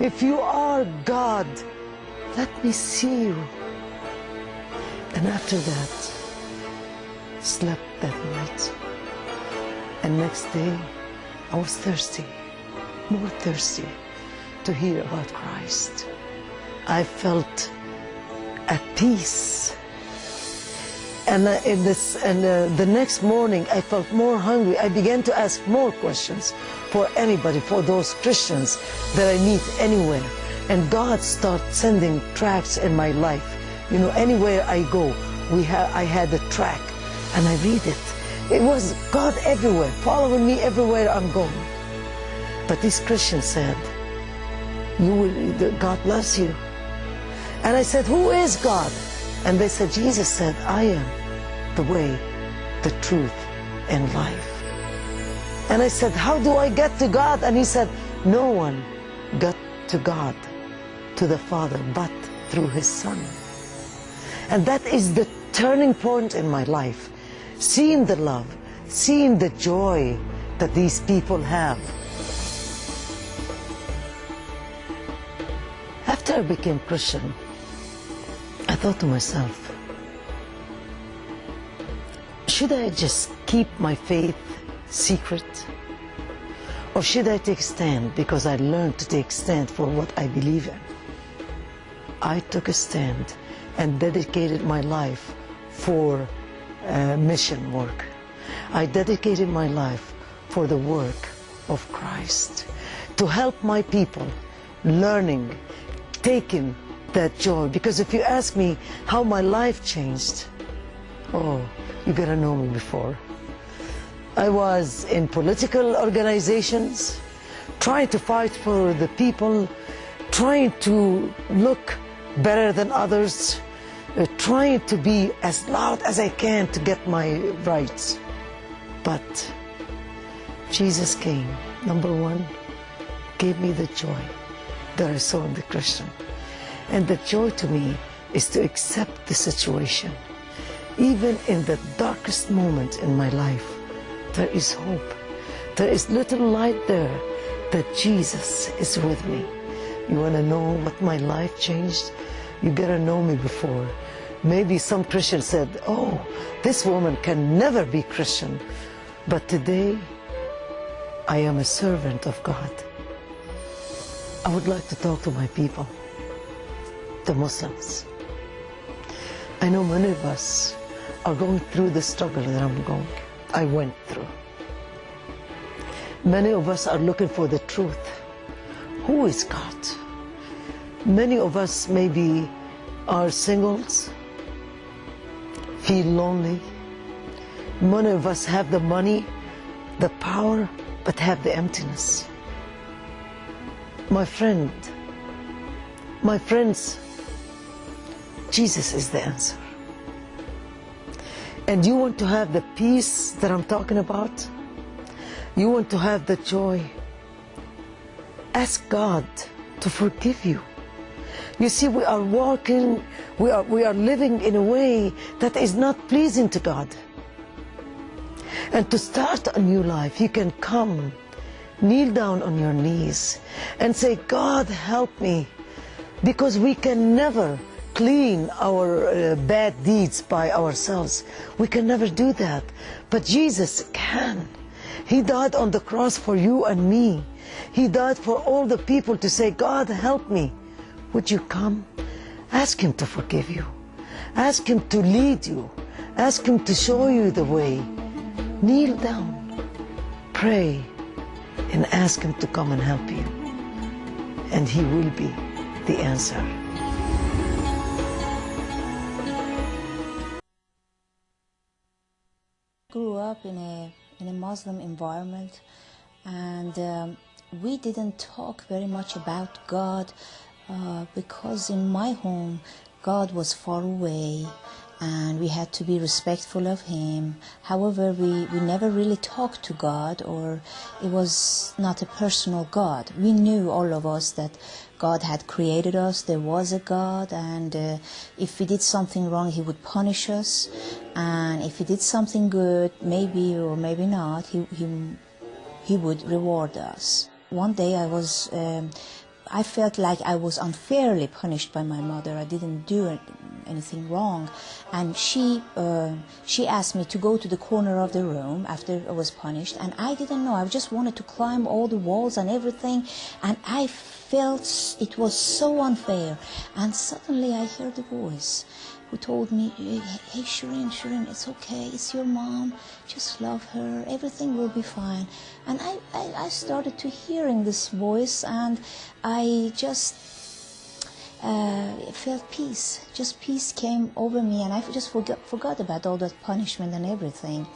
If you are God, let me see you. And after that, slept that night. And next day, I was thirsty, more thirsty to hear about Christ. I felt at peace. And, uh, in this, and uh, the next morning, I felt more hungry. I began to ask more questions for anybody, for those Christians that I meet anywhere. And God started sending tracks in my life. You know, anywhere I go, we ha I had a track, and I read it. It was God everywhere, following me everywhere I'm going. But this Christian said, "You will, God loves you." And I said, Who is God? And they said, Jesus said, I am the way, the truth, and life. And I said, How do I get to God? And he said, No one got to God, to the Father, but through his Son. And that is the turning point in my life. Seeing the love, seeing the joy that these people have. After I became Christian, I thought to myself, should I just keep my faith secret? Or should I take a stand because I learned to take a stand for what I believe in? I took a stand and dedicated my life for uh, mission work. I dedicated my life for the work of Christ, to help my people learning, taking that joy. Because if you ask me how my life changed, oh, you gotta know me before. I was in political organizations, trying to fight for the people, trying to look better than others, uh, trying to be as loud as I can to get my rights. But Jesus came, number one, gave me the joy that I saw in the Christian. And the joy to me is to accept the situation. Even in the darkest moment in my life, there is hope. There is little light there that Jesus is with me. You want to know what my life changed? You gotta know me before. Maybe some Christian said, oh, this woman can never be Christian. But today, I am a servant of God. I would like to talk to my people, the Muslims. I know many of us are going through the struggle that I'm going, I went through. Many of us are looking for the truth. Who is God? Many of us maybe are singles, feel lonely. Many of us have the money, the power, but have the emptiness. My friend, my friends, Jesus is the answer. And you want to have the peace that I'm talking about? You want to have the joy? Ask God to forgive you. You see, we are walking, we are, we are living in a way that is not pleasing to God. And to start a new life, you can come, kneel down on your knees, and say, God, help me. Because we can never clean our uh, bad deeds by ourselves. We can never do that. But Jesus can. He died on the cross for you and me. He died for all the people to say, God, help me. Would you come? Ask Him to forgive you. Ask Him to lead you. Ask Him to show you the way. Kneel down, pray, and ask Him to come and help you. And He will be the answer. Grew up in a in a Muslim environment, and um, we didn't talk very much about God uh, because in my home God was far away and we had to be respectful of him. However, we, we never really talked to God or it was not a personal God. We knew, all of us, that God had created us, there was a God, and uh, if we did something wrong, He would punish us. And if we did something good, maybe or maybe not, He, he, he would reward us. One day I was. Um, I felt like I was unfairly punished by my mother. I didn't do anything wrong. And she uh, she asked me to go to the corner of the room after I was punished, and I didn't know. I just wanted to climb all the walls and everything, and I felt it was so unfair. And suddenly I heard a voice who told me, hey, Shireen, Shireen, it's okay. It's your mom. Just love her. Everything will be fine. And I, I, I started to hearing this voice and I just uh, felt peace. Just peace came over me and I just forgot, forgot about all that punishment and everything.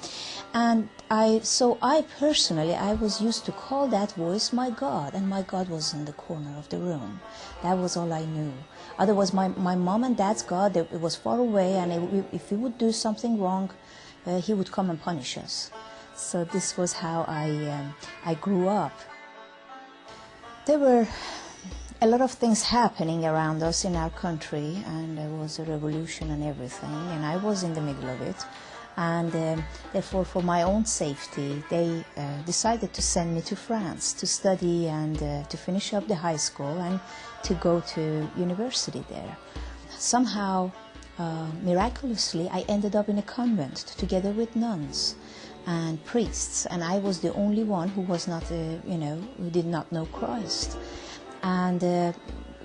And I, so I personally, I was used to call that voice my God, and my God was in the corner of the room. That was all I knew. Otherwise, my, my mom and dad's God, it was far away, and it, if we would do something wrong, uh, he would come and punish us. So this was how I, um, I grew up. There were a lot of things happening around us in our country, and there was a revolution and everything, and I was in the middle of it and um, therefore for my own safety they uh, decided to send me to France to study and uh, to finish up the high school and to go to university there. Somehow, uh, miraculously, I ended up in a convent together with nuns and priests, and I was the only one who was not, uh, you know, who did not know Christ. And, uh,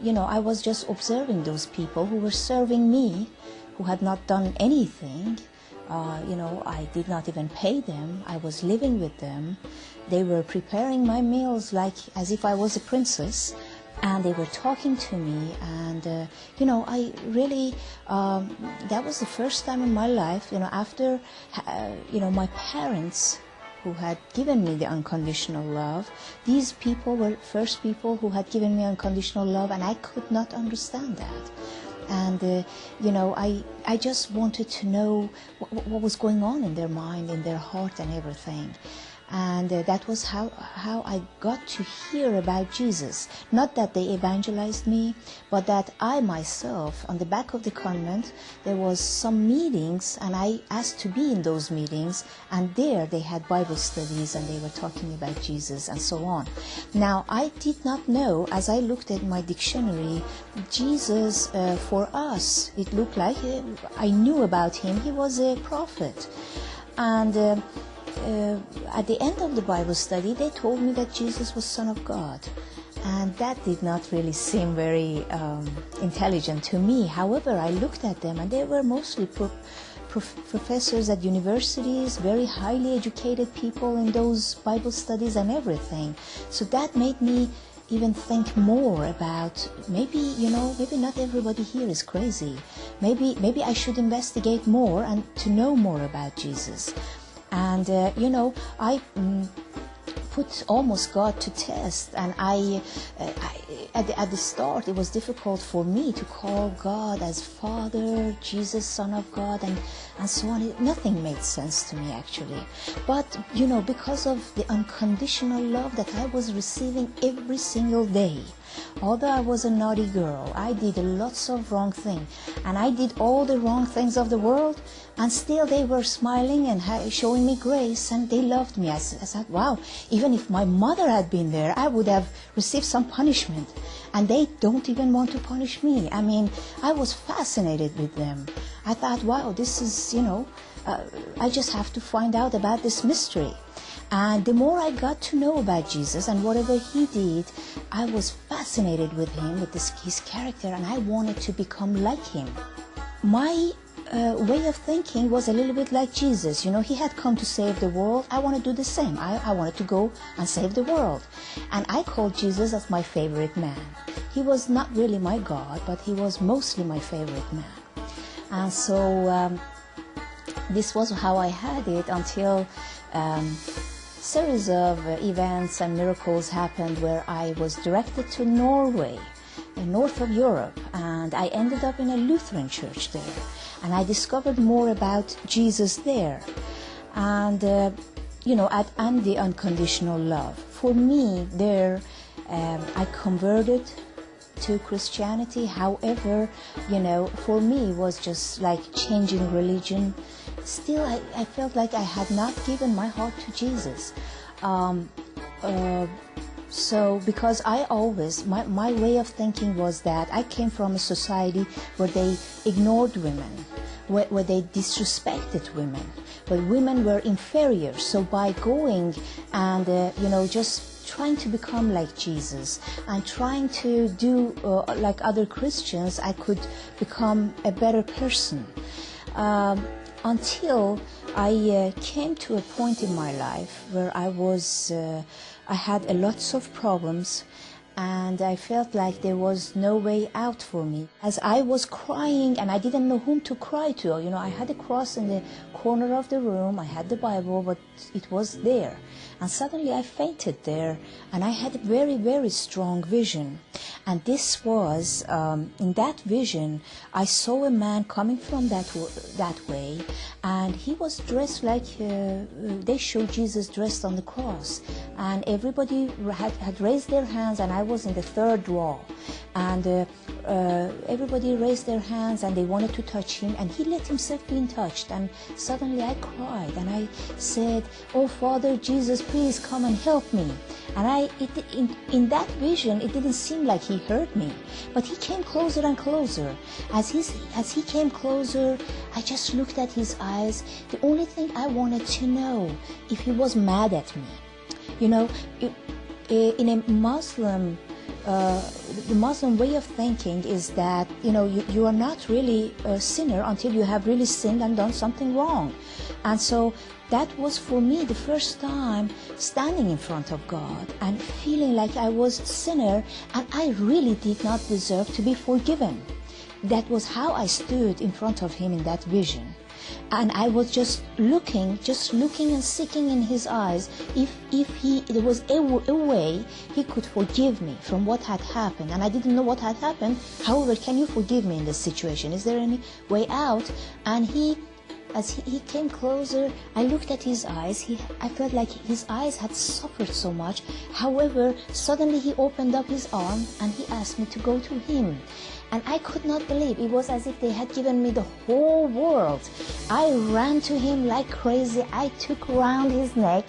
you know, I was just observing those people who were serving me, who had not done anything, uh, you know, I did not even pay them. I was living with them. They were preparing my meals like as if I was a princess, and they were talking to me. And uh, you know, I really um, that was the first time in my life. You know, after uh, you know my parents who had given me the unconditional love. These people were first people who had given me unconditional love, and I could not understand that and uh, you know I I just wanted to know what, what, was going on in their mind, in their heart, and everything and uh, that was how how I got to hear about Jesus. Not that they evangelized me, but that I myself, on the back of the convent, there was some meetings, and I asked to be in those meetings, and there they had Bible studies, and they were talking about Jesus and so on. Now I did not know, as I looked at my dictionary, Jesus uh, for us. It looked like uh, I knew about him. He was a prophet, and. Uh, at the end of the Bible study, they told me that Jesus was Son of God. And that did not really seem very um, intelligent to me. However, I looked at them and they were mostly pro- prof- professors at universities, very highly educated people in those Bible studies and everything. So that made me even think more about maybe you know maybe not everybody here is crazy maybe maybe i should investigate more and to know more about jesus and uh, you know I. Um, put almost God to test. And I, uh, I at, the, at, the, start, it was difficult for me to call God as Father, Jesus, Son of God, and, and so on. It, nothing made sense to me, actually. But, you know, because of the unconditional love that I was receiving every single day, Although I was a naughty girl, I did lots of wrong things, and I did all the wrong things of the world, and still they were smiling and showing me grace, and they loved me. I, I thought, wow, even if my mother had been there, I would have received some punishment, and they don't even want to punish me. I mean, I was fascinated with them. I thought, wow, this is, you know, uh, I just have to find out about this mystery. And the more I got to know about Jesus and whatever he did, I was fascinated with him, with this, his character, and I wanted to become like him. My uh, way of thinking was a little bit like Jesus. You know, he had come to save the world. I want to do the same. I, I wanted to go and save the world. And I called Jesus as my favorite man. He was not really my God, but he was mostly my favorite man. And so um, this was how I had it until um, series of events and miracles happened where I was directed to Norway, north of Europe, and I ended up in a Lutheran church there, and I discovered more about Jesus there, and uh, you know, at, and the unconditional love. For me, there, um, I converted to Christianity. However, you know, for me, it was just like changing religion still I, I felt like I had not given my heart to Jesus. Um, uh, So, because I always, my, my way of thinking was that I came from a society where they ignored women, where, where they disrespected women, where women were inferior. So, by going and, uh, you know, just trying to become like Jesus and trying to do uh, like other Christians, I could become a better person. Um, until I uh, came to a point in my life where I was, uh, I had a lots of problems and I felt like there was no way out for me. As I was crying and I didn't know whom to cry to, you know, I had a cross in the corner of the room, I had the Bible, but it was there. And suddenly I fainted there and I had a very, very strong vision. And this was, um, in that vision, I saw a man coming from that, that way and he was dressed like uh, they showed Jesus dressed on the cross. And everybody had, had raised their hands and I was in the third row. And uh, uh, everybody raised their hands and they wanted to touch him and he let himself be touched. And suddenly I cried and I said, Oh Father Jesus, please come and help me. And I, it, in, in that vision, it didn't seem like he heard me, but he came closer and closer. As, he's, as he came closer, I just looked at his eyes. The only thing I wanted to know if he was mad at me. You know, in a Muslim uh, the Muslim way of thinking is that you know you, you are not really a sinner until you have really sinned and done something wrong, and so that was for me the first time standing in front of God and feeling like I was a sinner and I really did not deserve to be forgiven. That was how I stood in front of Him in that vision and I was just looking, just looking and seeking in his eyes if, if he, there was a, a, way he could forgive me from what had happened. And I didn't know what had happened. However, can you forgive me in this situation? Is there any way out? And he, as he, came closer, I looked at his eyes. He, I felt like his eyes had suffered so much. However, suddenly he opened up his arm and he asked me to go to him. And I could not believe. It was as if they had given me the whole world. I ran to him like crazy. I took around his neck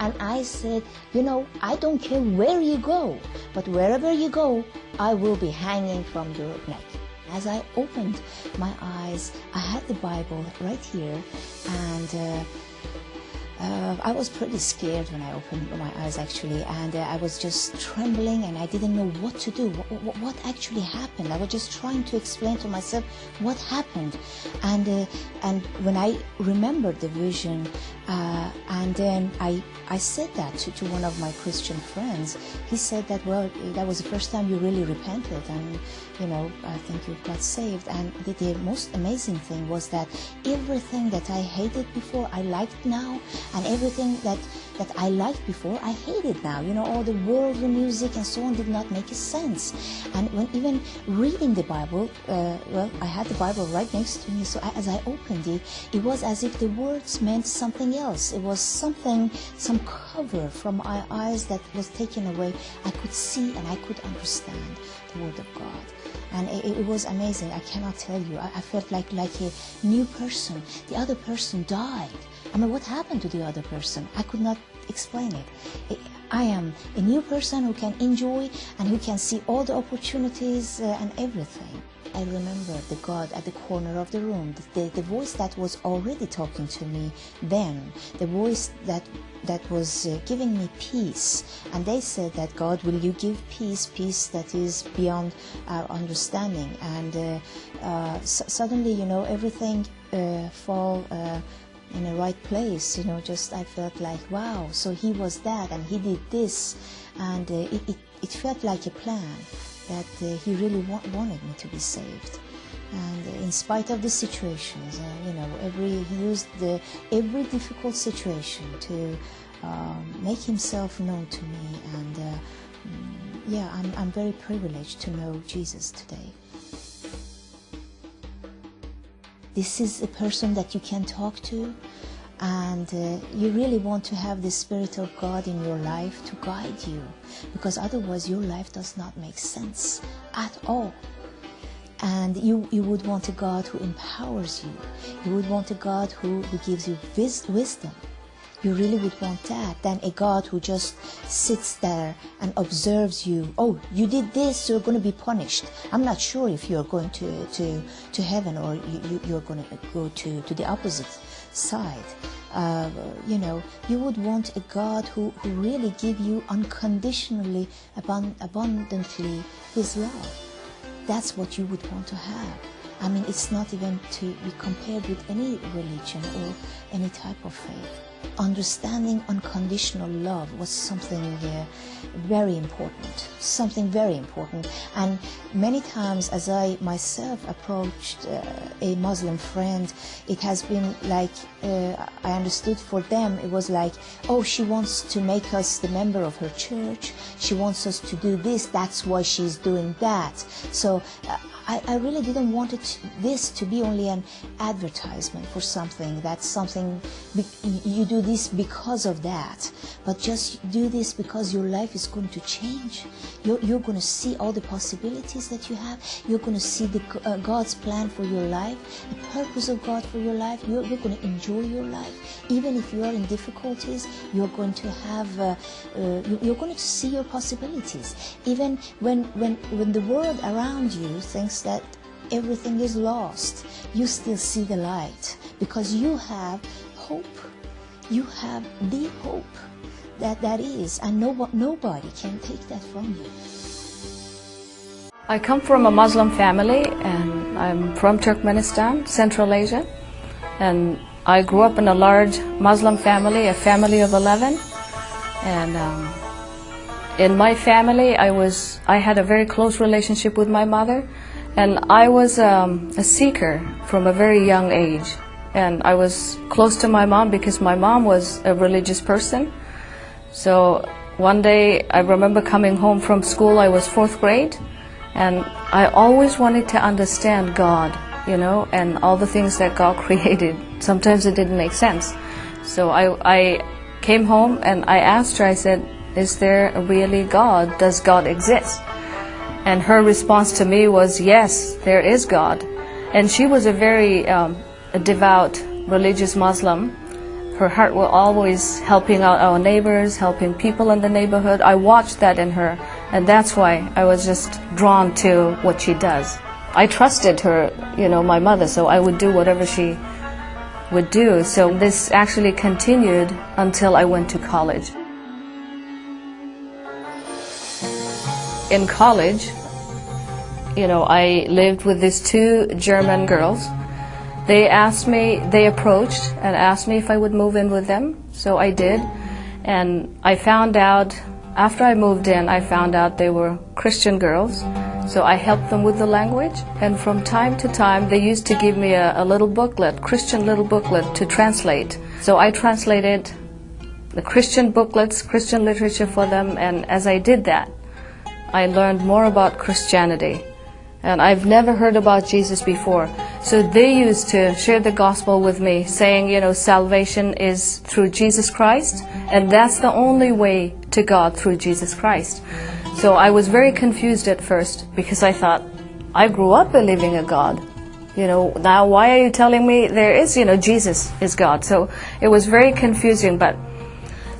and I said, You know, I don't care where you go, but wherever you go, I will be hanging from your neck. As I opened my eyes, I had the Bible right here and uh, uh, I was pretty scared when I opened my eyes actually, and uh, I was just trembling and I didn't know what to do. What, what, actually happened? I was just trying to explain to myself what happened, and uh, and when I remembered the vision, uh, and then I I said that to, to one of my Christian friends. He said that well, that was the first time you really repented, and you know I think you've got saved. And the, the most amazing thing was that everything that I hated before, I liked now and everything that that I liked before, I hated now. You know, all the worldly music and so on did not make sense. And when even reading the Bible, uh, well, I had the Bible right next to me, so as I opened it, it was as if the words meant something else. It was something, some cover from my eyes that was taken away. I could see and I could understand the Word of God and it, it, was amazing. I cannot tell you. I, I, felt like like a new person. The other person died, I mean, what happened to the other person? I could not explain it. I am a new person who can enjoy and who can see all the opportunities uh, and everything. I remember the God at the corner of the room, the, the voice that was already talking to me then, the voice that that was uh, giving me peace. And they said that God, will you give peace, peace that is beyond our understanding? And uh, uh, suddenly, you know, everything uh, fall uh, in the right place. You know, just I felt like, wow, so he was that and he did this. And it, it, it, felt like a plan that he really wa- wanted me to be saved. And in spite of the situations, uh, you know, every he used the every difficult situation to um, make himself known to me. And uh, mm, yeah, I'm, I'm very privileged to know Jesus today. this is a person that you can talk to and uh, you really want to have the spirit of god in your life to guide you because otherwise your life does not make sense at all and you, you would want a god who empowers you you would want a god who, who gives you vis- wisdom you really would want that than a God who just sits there and observes you. Oh, you did this, you're going to be punished. I'm not sure if you're going to, to, to heaven or you, you, are going to go to, to the opposite side. Uh, you know, you would want a God who, who really give you unconditionally, abund- abundantly His love. That's what you would want to have. I mean, it's not even to be compared with any religion or any type of faith understanding unconditional love was something uh, very important, something very important. And many times, as I myself approached uh, a Muslim friend, it has been like uh, I understood for them it was like, oh, she wants to make us the member of her church. She wants us to do this. That's why she's doing that. So uh, I, I really didn't want it, this to be only an advertisement for something. That's something you do this because of that, but just do this because your life is going to change. You're, you're going to see all the possibilities that you have. You're going to see the, uh, God's plan for your life, the purpose of God for your life. You're, you're going to enjoy your life. Even if you are in difficulties, you're going to have, uh, uh, you're going to see your possibilities. Even when, when, when the world around you thinks that everything is lost, you still see the light because you have hope. You have the hope that that is, and no, nobody can take that from you. I come from a Muslim family and I'm from Turkmenistan, Central Asia. And I grew up in a large Muslim family, a family of 11. And um, in my family, I was I had a very close relationship with my mother. And I was um, a seeker from a very young age. And I was close to my mom because my mom was a religious person. So one day I remember coming home from school, I was fourth grade, and I always wanted to understand God, you know, and all the things that God created. Sometimes it didn't make sense. So I, I came home and I asked her, I said, is there really God? Does God exist? And her response to me was, yes, there is God. And she was a very um, a devout religious Muslim. Her heart was always helping out our neighbors, helping people in the neighborhood. I watched that in her, and that's why I was just drawn to what she does. I trusted her, you know, my mother, so I would do whatever she would do. So this actually continued until I went to college. In college, you know, I lived with these two German girls. They asked me, they approached and asked me if I would move in with them. So I did. And I found out, after I moved in, I found out they were Christian girls. So I helped them with the language. And from time to time, they used to give me a, a little booklet, Christian little booklet to translate. So I translated the Christian booklets, Christian literature for them. And as I did that, I learned more about Christianity. And I've never heard about Jesus before. So they used to share the gospel with me, saying, you know, salvation is through Jesus Christ, and that's the only way to God through Jesus Christ. So I was very confused at first because I thought, I grew up believing a God. You know, now why are you telling me there is, you know, Jesus is God? So it was very confusing, but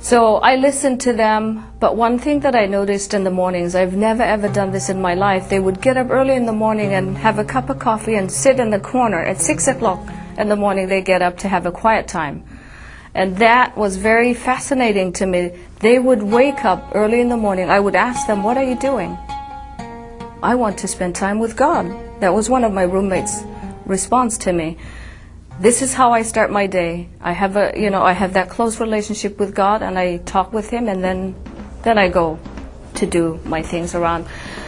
so I listened to them, but one thing that I noticed in the mornings, I've never ever done this in my life, they would get up early in the morning and have a cup of coffee and sit in the corner at 6 o'clock in the morning they get up to have a quiet time. And that was very fascinating to me. They would wake up early in the morning. I would ask them, what are you doing? I want to spend time with God. That was one of my roommates' response to me this is how I start my day. I have a, you know, I have that close relationship with God and I talk with Him and then, then I go to do my things around.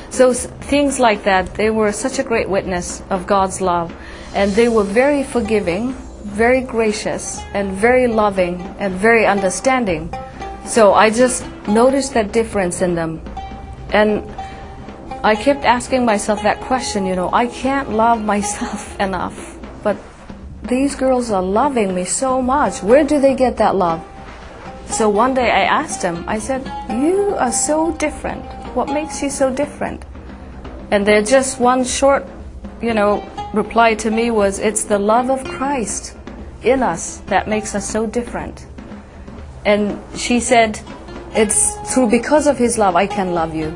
So things like that, they were such a great witness of God's love. And they were very forgiving, very gracious, and very loving, and very understanding. So I just noticed that difference in them. And I kept asking myself that question, you know, I can't love myself enough. These girls are loving me so much. Where do they get that love? So one day I asked them, I said, You are so different. What makes you so different? And their just one short, you know, reply to me was, It's the love of Christ in us that makes us so different. And she said, It's through because of his love I can love you.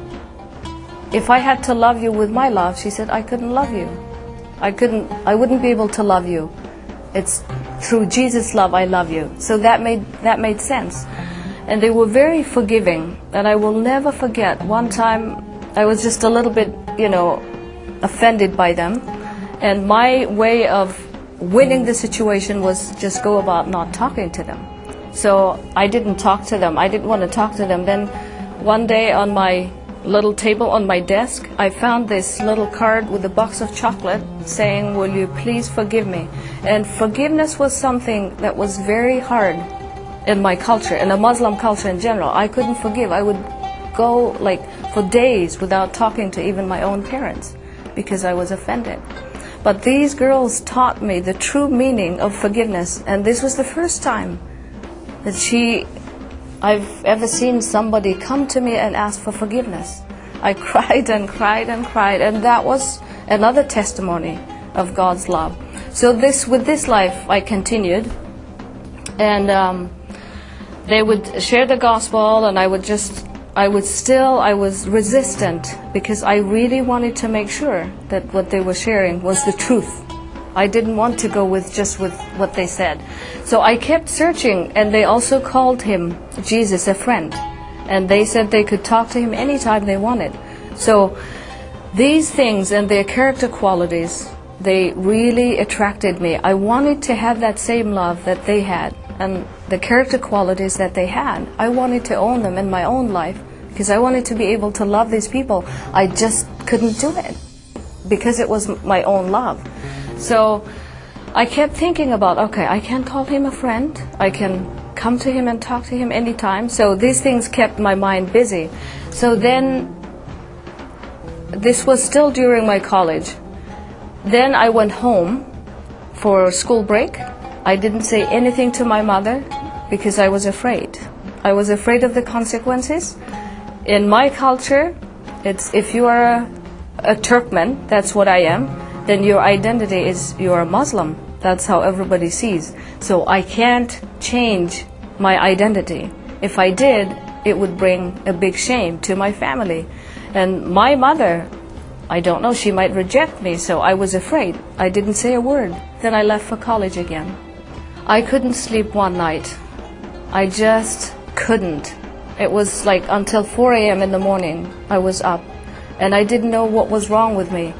If I had to love you with my love, she said, I couldn't love you. I couldn't I wouldn't be able to love you. It's through Jesus' love I love you. So that made that made sense. And they were very forgiving. And I will never forget one time I was just a little bit, you know, offended by them. And my way of winning the situation was just go about not talking to them. So I didn't talk to them. I didn't want to talk to them. Then one day on my little table on my desk, I found this little card with a box of chocolate saying, Will you please forgive me? And forgiveness was something that was very hard in my culture, in a Muslim culture in general. I couldn't forgive. I would go like for days without talking to even my own parents because I was offended. But these girls taught me the true meaning of forgiveness, and this was the first time that she I've ever seen somebody come to me and ask for forgiveness. I cried and cried and cried, and that was another testimony of God's love. So this, with this life, I continued, and um, they would share the gospel, and I would just, I would still, I was resistant because I really wanted to make sure that what they were sharing was the truth. I didn't want to go with just with what they said. So I kept searching and they also called him Jesus a friend. And they said they could talk to him anytime they wanted. So these things and their character qualities, they really attracted me. I wanted to have that same love that they had and the character qualities that they had. I wanted to own them in my own life because I wanted to be able to love these people. I just couldn't do it because it was my own love. So I kept thinking about, okay, I can call him a friend. I can come to him and talk to him anytime. So these things kept my mind busy. So then, this was still during my college. Then I went home for school break. I didn't say anything to my mother because I was afraid. I was afraid of the consequences. In my culture, it's if you are a, a Turkmen, that's what I am then your identity is you're a Muslim. That's how everybody sees. So I can't change my identity. If I did, it would bring a big shame to my family. And my mother, I don't know, she might reject me, so I was afraid. I didn't say a word. Then I left for college again. I couldn't sleep one night. I just couldn't. It was like until 4 a.m. in the morning, I was up. And I didn't know what was wrong with me.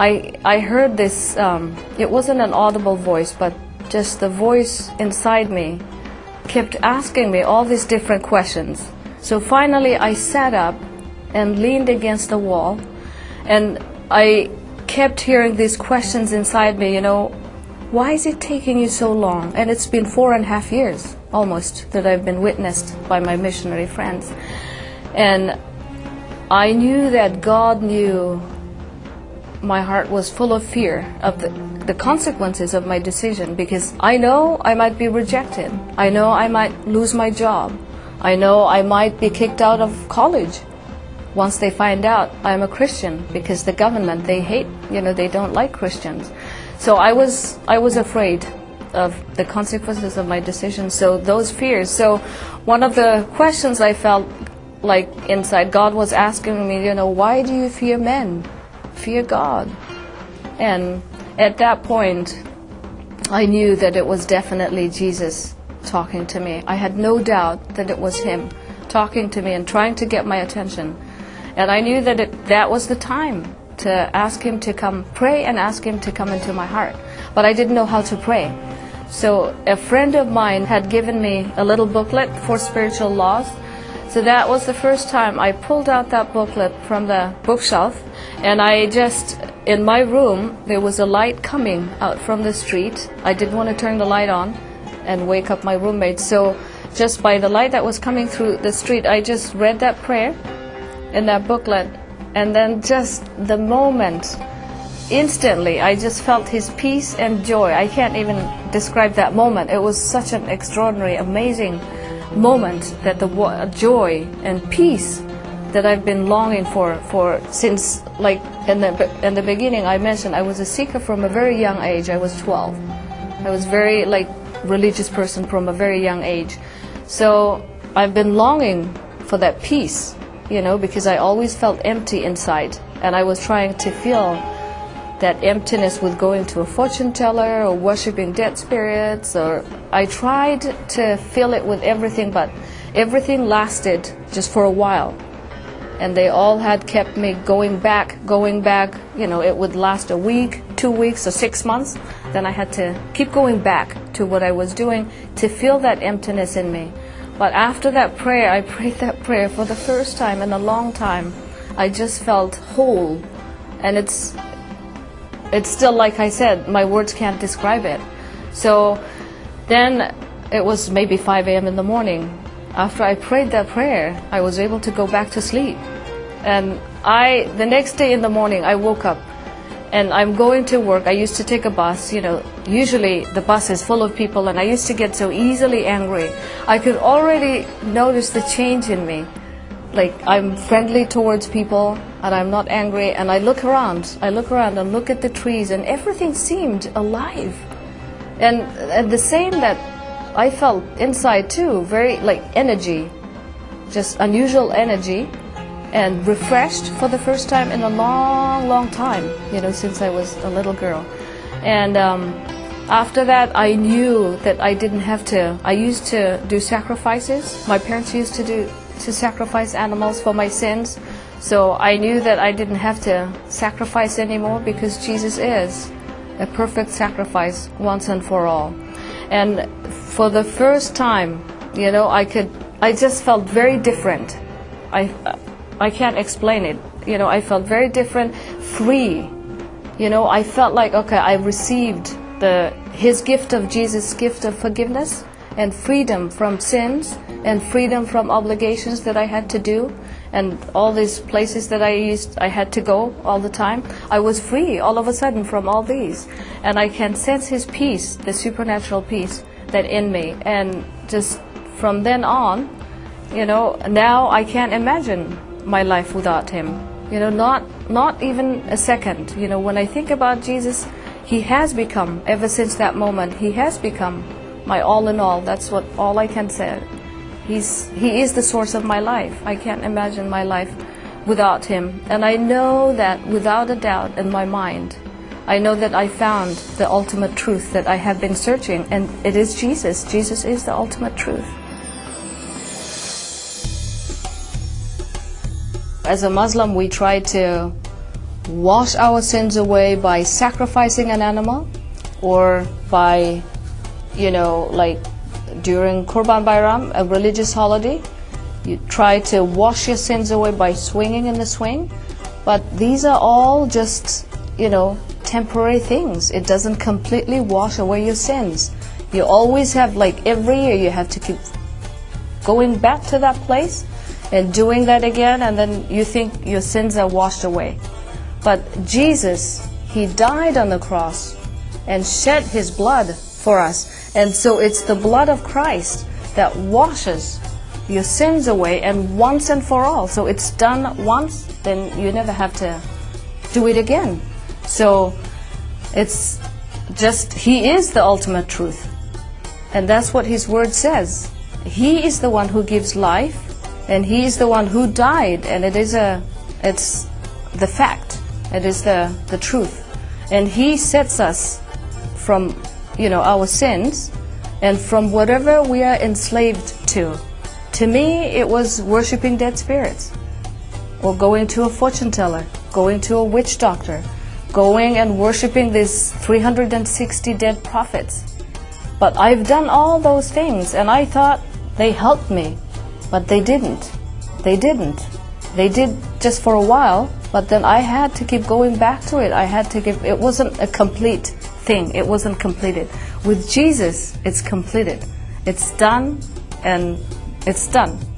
I, I heard this, um, it wasn't an audible voice, but just the voice inside me kept asking me all these different questions. So finally I sat up and leaned against the wall and I kept hearing these questions inside me, you know, why is it taking you so long? And it's been four and a half years almost that I've been witnessed by my missionary friends. And I knew that God knew my heart was full of fear of the, the consequences of my decision because I know I might be rejected. I know I might lose my job. I know I might be kicked out of college once they find out I'm a Christian because the government they hate, you know, they don't like Christians. So I was I was afraid of the consequences of my decision. So those fears. So one of the questions I felt like inside God was asking me, you know, why do you fear men? Fear God. And at that point, I knew that it was definitely Jesus talking to me. I had no doubt that it was Him talking to me and trying to get my attention. And I knew that it, that was the time to ask Him to come pray and ask Him to come into my heart. But I didn't know how to pray. So a friend of mine had given me a little booklet four spiritual laws so that was the first time I pulled out that booklet from the bookshelf and I just, in my room, there was a light coming out from the street. I didn't want to turn the light on and wake up my roommate. So just by the light that was coming through the street, I just read that prayer in that booklet. And then just the moment, instantly, I just felt his peace and joy. I can't even describe that moment. It was such an extraordinary, amazing moment that the joy and peace that I've been longing for for since like in the in the beginning I mentioned I was a seeker from a very young age I was 12 I was very like religious person from a very young age So I've been longing for that peace, you know, because I always felt empty inside. And I was trying to feel that emptiness with going to a fortune teller or worshiping dead spirits or I tried to fill it with everything but everything lasted just for a while. And they all had kept me going back going back. You know it would last a week two weeks or six months. Then I had to keep going back to what I was doing to fill that emptiness in me. But after that prayer I prayed that prayer for the first time in a long time. I just felt whole. And it's it's still like I said, my words can't describe it. So then it was maybe 5 a.m. in the morning. After I prayed that prayer, I was able to go back to sleep. And I, the next day in the morning, I woke up and I'm going to work. I used to take a bus, you know, usually the bus is full of people and I used to get so easily angry. I could already notice the change in me. Like I'm friendly towards people and I'm not angry and I look around. I look around and look at the trees and everything seemed alive. And, and the same that I felt inside too, very like energy, just unusual energy and refreshed for the first time in a long, long time, you know, since I was a little girl. And um, after that, I knew that I didn't have to. I used to do sacrifices. My parents used to do to sacrifice animals for my sins. So I knew that I didn't have to sacrifice anymore because Jesus is a perfect sacrifice once and for all. And for the first time, you know, I could, I just felt very different. I, I can't explain it. You know, I felt very different, free. You know, I felt like, okay, I received the, his gift of Jesus' gift of forgiveness and freedom from sins and freedom from obligations that I had to do and all these places that I used I had to go all the time. I was free all of a sudden from all these and I can sense his peace the supernatural peace that in me. And just from then on you know now I can't imagine my life without him. You know not not even a second. You know when I think about Jesus he has become ever since that moment he has become my all in all. That's what all I can say He's, he is the source of my life. I can't imagine my life without him. And I know that without a doubt in my mind, I know that I found the ultimate truth that I have been searching, and it is Jesus. Jesus is the ultimate truth. As a Muslim, we try to wash our sins away by sacrificing an animal or by, you know, like during Kurban Bayram, a religious holiday. You try to wash your sins away by swinging in the swing. But these are all just, you know, temporary things. It doesn't completely wash away your sins. You always have, like every year, you have to keep going back to that place and doing that again, and then you think your sins are washed away. But Jesus, He died on the cross and shed His blood for us. And so it's the blood of Christ that washes your sins away and once and for all. So it's done once, then you never have to do it again. So it's just, He is the ultimate truth. And that's what His Word says. He is the one who gives life, and He is the one who died, and it is a, it's the fact. It is the, the truth. And He sets us from you know, our sins and from whatever we are enslaved to. To me, it was worshiping dead spirits or going to a fortune teller, going to a witch doctor, going and worshiping these 360 dead prophets. But I've done all those things and I thought they helped me, but they didn't. They didn't. They did just for a while, but then I had to keep going back to it. I had to give, it wasn't a complete thing. It wasn't completed. With Jesus, it's completed. It's done and it's done.